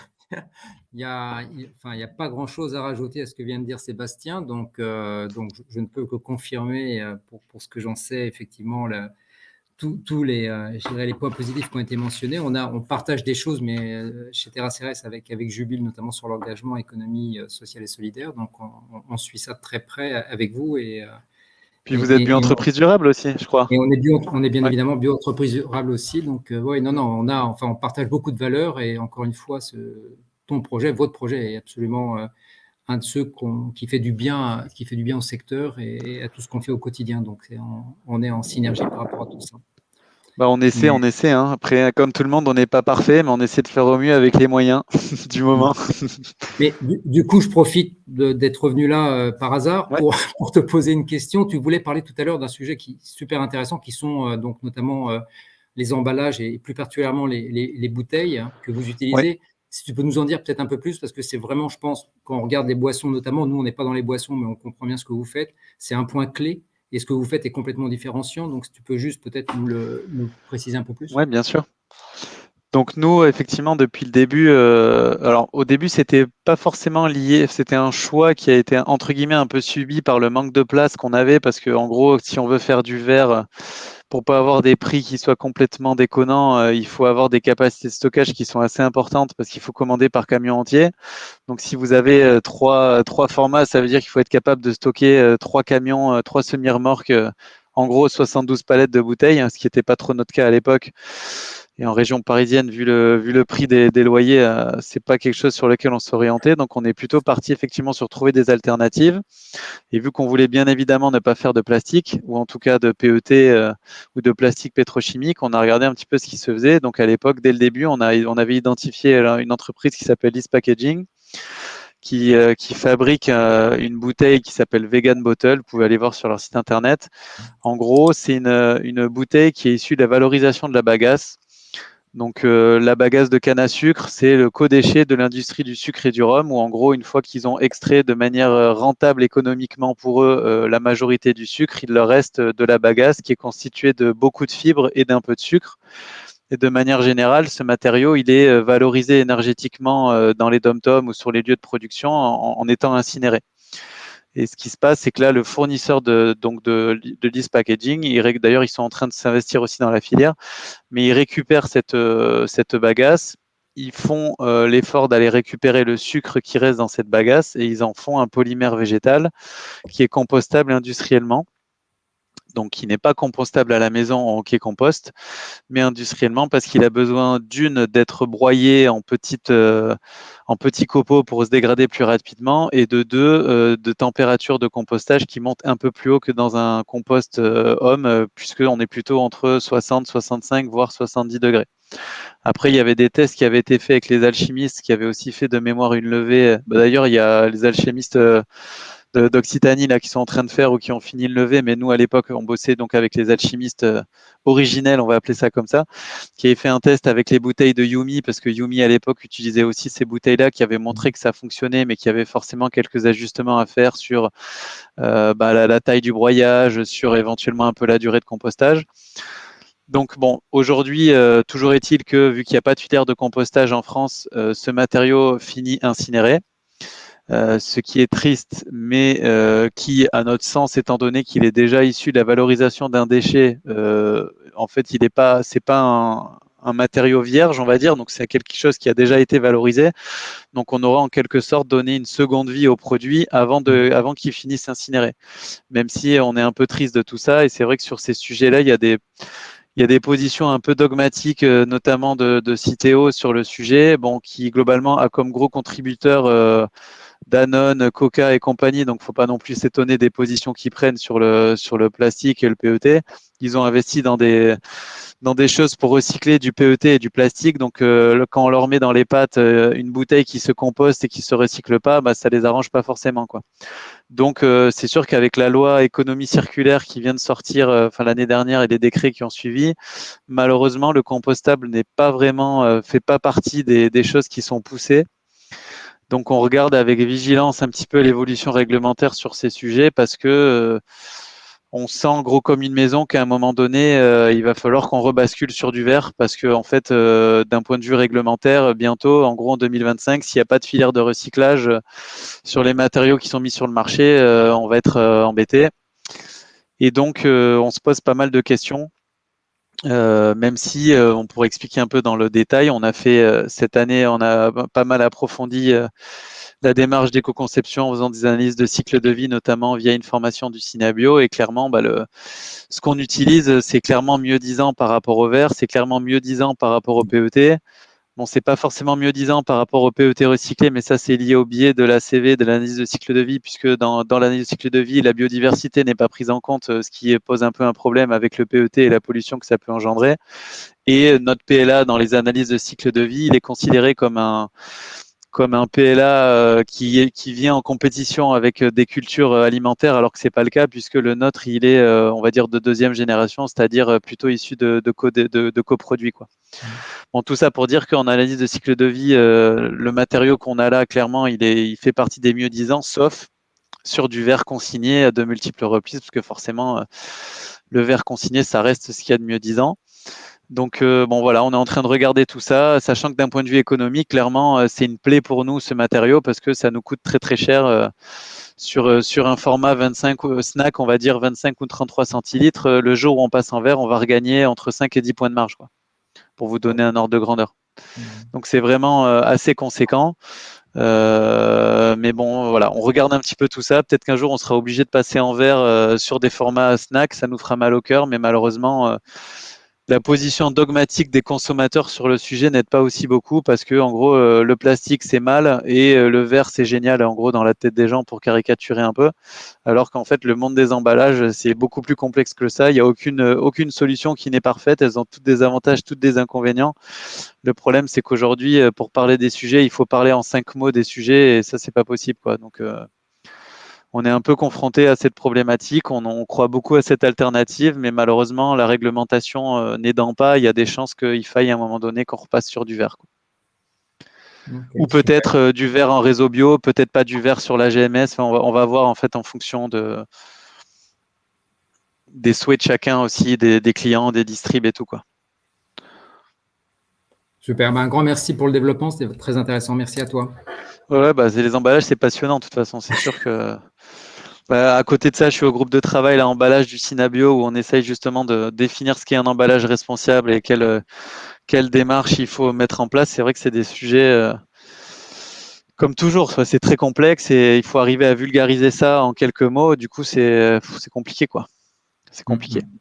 y a- y enfin, il y a pas grand-chose à rajouter à ce que vient de dire Sébastien. Donc, euh, donc je, je ne peux que confirmer, euh, pour, pour ce que j'en sais, effectivement, le- tous les, euh, les points positifs qui ont été mentionnés. On, a, on partage des choses, mais euh, chez Terra Ceres, avec, avec Jubile, notamment sur l'engagement économie euh, sociale et solidaire. Donc, on, on- on suit ça de très près avec vous. Et, Puis vous êtes et- bio et- entreprise durable aussi, je crois. et on est, bio, on est bien Ouais. évidemment bio-entreprise durable aussi. Donc, ouais, non, non, on, a, enfin, on partage beaucoup de valeurs. Et encore une fois, ce, ton projet, votre projet est absolument un de ceux qui, fait du bien, qui fait du bien au secteur et, et à tout ce qu'on fait au quotidien. Donc, on est en synergie par rapport à tout ça. Bah, on essaie, Mais- on essaie. Hein. Après, comme tout le monde, on n'est pas parfait, mais on essaie de faire au mieux avec les moyens (laughs) du moment. (laughs) Mais du, du coup, je profite d'être revenu là euh, par hasard Ouais. pour, (laughs) pour te poser une question. Tu voulais parler tout à l'heure d'un sujet qui est super intéressant, qui sont euh, donc notamment euh, les emballages et plus particulièrement les, les- les bouteilles hein, que vous utilisez. Si tu peux nous en dire peut-être un peu plus, parce que c'est vraiment, je pense, quand on regarde les boissons notamment, nous, on n'est pas dans les boissons, mais on comprend bien ce que vous faites. C'est un point clé. Et ce que vous faites est complètement différenciant. Donc, si tu peux juste peut-être nous le préciser un peu plus? Oui, bien sûr. Donc nous, effectivement, depuis le début, euh, alors au début, c'était pas forcément lié, c'était un choix qui a été entre guillemets un peu subi par le manque de place qu'on avait, parce que en gros, si on veut faire du verre, pour pas avoir des prix qui soient complètement déconnants, euh, il faut avoir des capacités de stockage qui sont assez importantes, parce qu'il faut commander par camion entier. Donc si vous avez euh, trois, trois formats, ça veut dire qu'il faut être capable de stocker euh, trois camions, trois semi-remorques en gros 72 palettes de bouteilles, hein, ce qui n'était pas trop notre cas à l'époque. Et en région parisienne, vu le, prix des, loyers, euh, c'est pas quelque chose sur lequel on s'orientait. Donc, on est plutôt parti effectivement sur trouver des alternatives. Et vu qu'on voulait bien évidemment ne pas faire de plastique, ou en tout cas de PET euh, ou de plastique pétrochimique, on a regardé un petit peu ce qui se faisait. Donc, à l'époque, dès le début, on, on avait identifié une entreprise qui s'appelle East Packaging, qui, euh, euh, une bouteille qui s'appelle Vegan Bottle. Vous pouvez aller voir sur leur site internet. En gros, c'est une, bouteille qui est issue de la valorisation de la bagasse. Donc euh, la bagasse de canne à sucre, c'est le co-déchet de l'industrie du sucre et du rhum, où en gros, une fois qu'ils ont extrait de manière rentable économiquement pour eux la majorité du sucre, il leur reste de la bagasse qui est constituée de beaucoup de fibres et d'un peu de sucre. Et de manière générale, ce matériau, il est euh, valorisé énergétiquement euh, dans les dom-toms ou sur les lieux de production en, étant incinéré. Et ce qui se passe, c'est que là, le fournisseur de, donc de, de Packaging, d'ailleurs, ils sont en train de s'investir aussi dans la filière, mais ils récupèrent cette, euh, cette bagasse, ils font l'effort d'aller récupérer le sucre qui reste dans cette bagasse et ils en font un polymère végétal qui est compostable industriellement donc qui n'est pas compostable à la maison en hockey compost, mais industriellement parce qu'il a besoin d'une d'être broyé en euh, en petits copeaux pour se dégrader plus rapidement et de deux euh, de température de compostage qui monte un peu plus haut que dans un compost euh, homme puisqu'on est plutôt entre 60, 65 voire 70 degrés. Après, il y avait des tests qui avaient été faits avec les alchimistes qui avaient aussi fait de mémoire une levée. Bah, d'ailleurs, il y a les alchimistes d'Occitanie là qui sont en train de faire ou qui ont fini le lever, mais nous à l'époque on bossait donc avec les alchimistes euh, originels, on va appeler ça comme ça, qui avaient fait un test avec les bouteilles de Yumi parce que Yumi à l'époque utilisait aussi ces bouteilles-là qui avaient montré que ça fonctionnait, mais qui avaient forcément quelques ajustements à faire sur euh, bah, la, taille du broyage, sur éventuellement un peu la durée de compostage. Donc bon, aujourd'hui, euh, toujours est-il que vu qu'il n'y a pas de filière de compostage en France, ce matériau finit incinéré. Euh, ce qui est triste, mais euh, qui, à notre sens, étant donné qu'il est déjà issu de la valorisation d'un déchet, euh, en fait, il n'est pas, c'est pas un, matériau vierge, on va dire, donc c'est quelque chose qui a déjà été valorisé. Donc on aura en quelque sorte donné une seconde vie au produit avant, de, avant qu'il finisse incinéré. Même si on est un peu triste de tout ça, et c'est vrai que sur ces sujets-là, il y a des il y a des positions un peu dogmatiques, notamment de, de Citeo sur le sujet, bon, qui globalement a comme gros contributeur Danone, Coca et compagnie, donc faut pas non plus s'étonner des positions qu'ils prennent sur le, sur le plastique et le PET. Ils ont investi dans des, dans des choses pour recycler du PET et du plastique. Donc, euh, quand on leur met dans les pattes euh, une bouteille qui se composte et qui se recycle pas, bah, ça les arrange pas forcément, quoi. Donc, euh, c'est sûr qu'avec la loi économie circulaire qui vient de sortir, enfin l'année dernière et les décrets qui ont suivi, malheureusement, le compostable n'est pas vraiment, fait pas partie des, des choses qui sont poussées. Donc on regarde avec vigilance un petit peu l'évolution réglementaire sur ces sujets parce que euh, on sent gros comme une maison qu'à un moment donné, euh, il va falloir qu'on rebascule sur du verre parce que en fait, euh, d'un point de vue réglementaire, bientôt, en gros en 2025, s'il n'y a pas de filière de recyclage sur les matériaux qui sont mis sur le marché, on va être embêté. Et donc, on se pose pas mal de questions euh, même si euh, on pourrait expliquer un peu dans le détail, on a fait euh, cette année, on a pas mal approfondi la démarche d'éco-conception en faisant des analyses de cycle de vie, notamment via une formation du Cinabio. Et clairement, bah, le, ce qu'on utilise, c'est clairement mieux disant par rapport au verre, c'est clairement mieux disant par rapport au PET. Bon, c'est pas forcément mieux disant par rapport au PET recyclé, mais ça, c'est lié au biais de la CV, de l'analyse de cycle de vie, puisque dans, dans l'analyse de cycle de vie, la biodiversité n'est pas prise en compte, euh, ce qui pose un peu un problème avec le PET et la pollution que ça peut engendrer. Et notre PLA, dans les analyses de cycle de vie, il est considéré comme un, comme un PLA euh, qui, qui vient en compétition avec euh, des cultures alimentaires, alors que c'est pas le cas, puisque le nôtre, il est, on va dire, de deuxième génération, c'est-à-dire plutôt issu de, de, de, de coproduits. Quoi. Mmh. Bon, tout ça pour dire qu'en analyse de cycle de vie, euh, le matériau qu'on a là, clairement, il, est, il fait partie des mieux disants, sauf sur du verre consigné à de multiples reprises, parce que forcément, euh, le verre consigné, ça reste ce qu'il y a de mieux disant. Donc, euh, bon, voilà, on est en train de regarder tout ça, sachant que d'un point de vue économique, clairement, c'est une plaie pour nous, ce matériau, parce que ça nous coûte très, très cher. sur, sur un format 25 snack, on va dire 25 ou 33 centilitres, le jour où on passe en verre, on va regagner entre 5 et 10 points de marge. Quoi pour vous donner un ordre de grandeur. Mmh. Donc c'est vraiment euh, assez conséquent. Euh, mais bon, voilà, on regarde un petit peu tout ça. Peut-être qu'un jour, on sera obligé de passer en verre euh, sur des formats snack. Ça nous fera mal au cœur, mais malheureusement, euh, la position dogmatique des consommateurs sur le sujet n'aide pas aussi beaucoup parce que, en gros, le plastique c'est mal et le verre c'est génial, en gros, dans la tête des gens pour caricaturer un peu. Alors qu'en fait, le monde des emballages c'est beaucoup plus complexe que ça. Il n'y a aucune, aucune solution qui n'est parfaite. Elles ont toutes des avantages, toutes des inconvénients. Le problème, c'est qu'aujourd'hui, euh, pour parler des sujets, il faut parler en cinq mots des sujets et ça, c'est pas possible. Quoi. Donc, euh, on est un peu confronté à cette problématique. On, croit beaucoup à cette alternative, mais malheureusement, la réglementation euh, n'aidant pas, il y a des chances qu'il faille à un moment donné qu'on repasse sur du verre. Ou peut-être du verre en réseau bio, peut-être pas du verre sur la GMS. on, va, voir en fait en fonction de des souhaits de chacun aussi, des, des clients, des distribs et tout quoi. Super, ben, un grand merci pour le développement, c'était très intéressant. Merci à toi. Ouais, bah, les emballages, c'est passionnant de toute façon. C'est sûr que bah, à côté de ça, je suis au groupe de travail l'emballage du Synabio où on essaye justement de définir ce qu'est un emballage responsable et quelle, quelle démarche il faut mettre en place. C'est vrai que c'est des sujets, euh, comme toujours, c'est très complexe et il faut arriver à vulgariser ça en quelques mots. Du coup, c'est compliqué, quoi. C'est compliqué. Mm-hmm.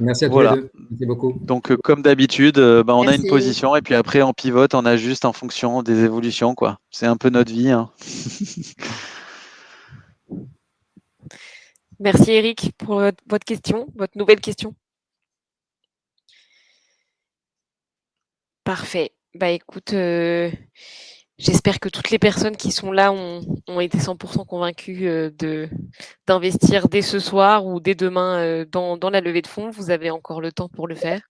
Merci à tous les deux. Merci beaucoup. Donc, euh, comme d'habitude, euh, bah, on a une position et puis après, on pivote, on ajuste en fonction des évolutions. quoi. C'est un peu notre vie. Hein. (laughs) Merci Eric pour votre question, votre nouvelle question. Parfait. Bah écoute, euh, J'espère que toutes les personnes qui sont là ont, été 100% convaincues euh, d'investir dès ce soir ou dès demain euh, dans, la levée de fonds. Vous avez encore le temps pour le faire.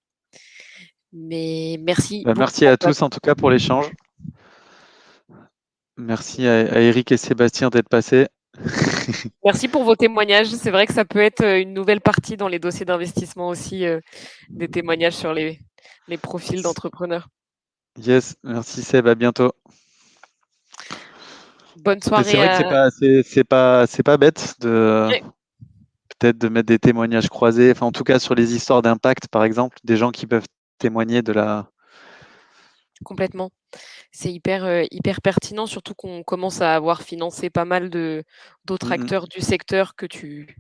Mais merci. Bah, merci à tous en tout cas pour l'échange. Merci à, Eric et Sébastien d'être passés. (laughs) Merci pour vos témoignages. C'est vrai que ça peut être euh, une nouvelle partie dans les dossiers d'investissement aussi, des témoignages sur les, les profils d'entrepreneurs. Yes, merci Seb, à bientôt. Bonne soirée. C'est vrai que c'est pas, c'est, pas, c'est pas bête de peut-être de mettre des témoignages croisés, enfin en tout cas sur les histoires d'impact par exemple, des gens qui peuvent témoigner de la. Complètement. C'est hyper, euh, hyper pertinent, surtout qu'on commence à avoir financé pas mal d'autres mmh acteurs du secteur que tu,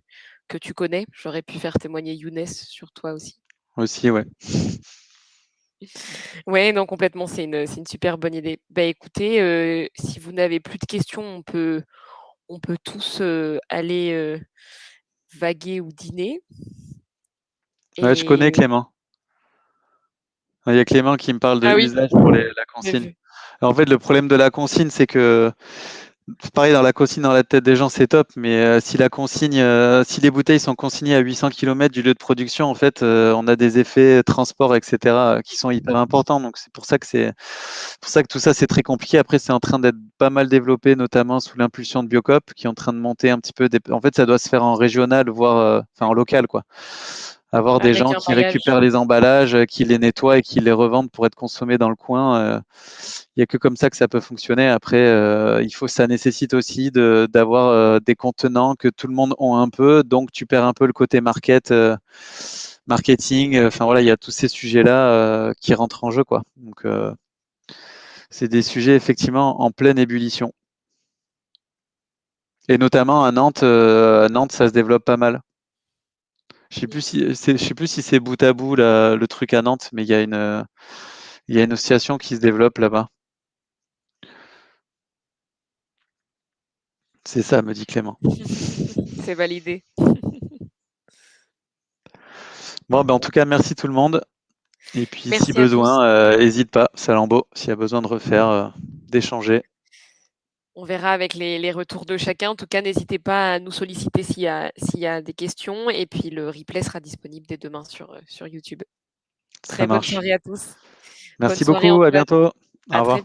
que tu connais. J'aurais pu faire témoigner Younes sur toi aussi. Aussi, ouais. Oui, non, complètement, c'est une, super bonne idée. Bah, écoutez, euh, si vous n'avez plus de questions, on peut, on peut tous euh, aller euh, vaguer ou dîner. Ouais, je connais Clément. Il y a Clément qui me parle de ah l'usage pour la consigne. En fait, le problème de la consigne, c'est que pareil, dans la consigne dans la tête des gens, c'est top, mais euh, si la consigne, euh, si les bouteilles sont consignées à 800 km du lieu de production, en fait, euh, on a des effets transport, etc., qui sont hyper importants. Donc c'est pour ça que c'est pour ça que tout ça c'est très compliqué. Après, c'est en train d'être pas mal développé, notamment sous l'impulsion de Biocop, qui est en train de monter un petit peu. En fait, ça doit se faire en régional, voire enfin en local, quoi avoir des gens qui récupèrent les emballages, euh, qui les nettoient et qui les revendent pour être consommés dans le coin. Euh, il n'y a que comme ça que ça peut fonctionner. Après, euh, il faut, ça nécessite aussi d'avoir des contenants que tout le monde a un peu, donc tu perds un peu le côté market, marketing. Enfin voilà, il y a tous ces sujets-là qui rentrent en jeu, quoi. Donc c'est des sujets effectivement en pleine ébullition. Et notamment à Nantes, à Nantes, ça se développe pas mal. Je sais plus si c'est, je sais plus si c'est bout à bout le truc à Nantes, mais il y a une, il y a une association qui se développe là-bas. C'est ça, me dit Clément. (laughs) c'est validé. (laughs) Bon, ben en tout cas, merci tout le monde. Et puis, si besoin, n'hésite euh, pas, Salambo, s'il y a besoin de refaire, euh, d'échanger. On verra avec les, retours de chacun. En tout cas, n'hésitez pas à nous solliciter s'il y, a, des questions. Et puis, le replay sera disponible dès demain sur, sur YouTube. Très bonne soirée à tous. Merci beaucoup. À bientôt. Au revoir.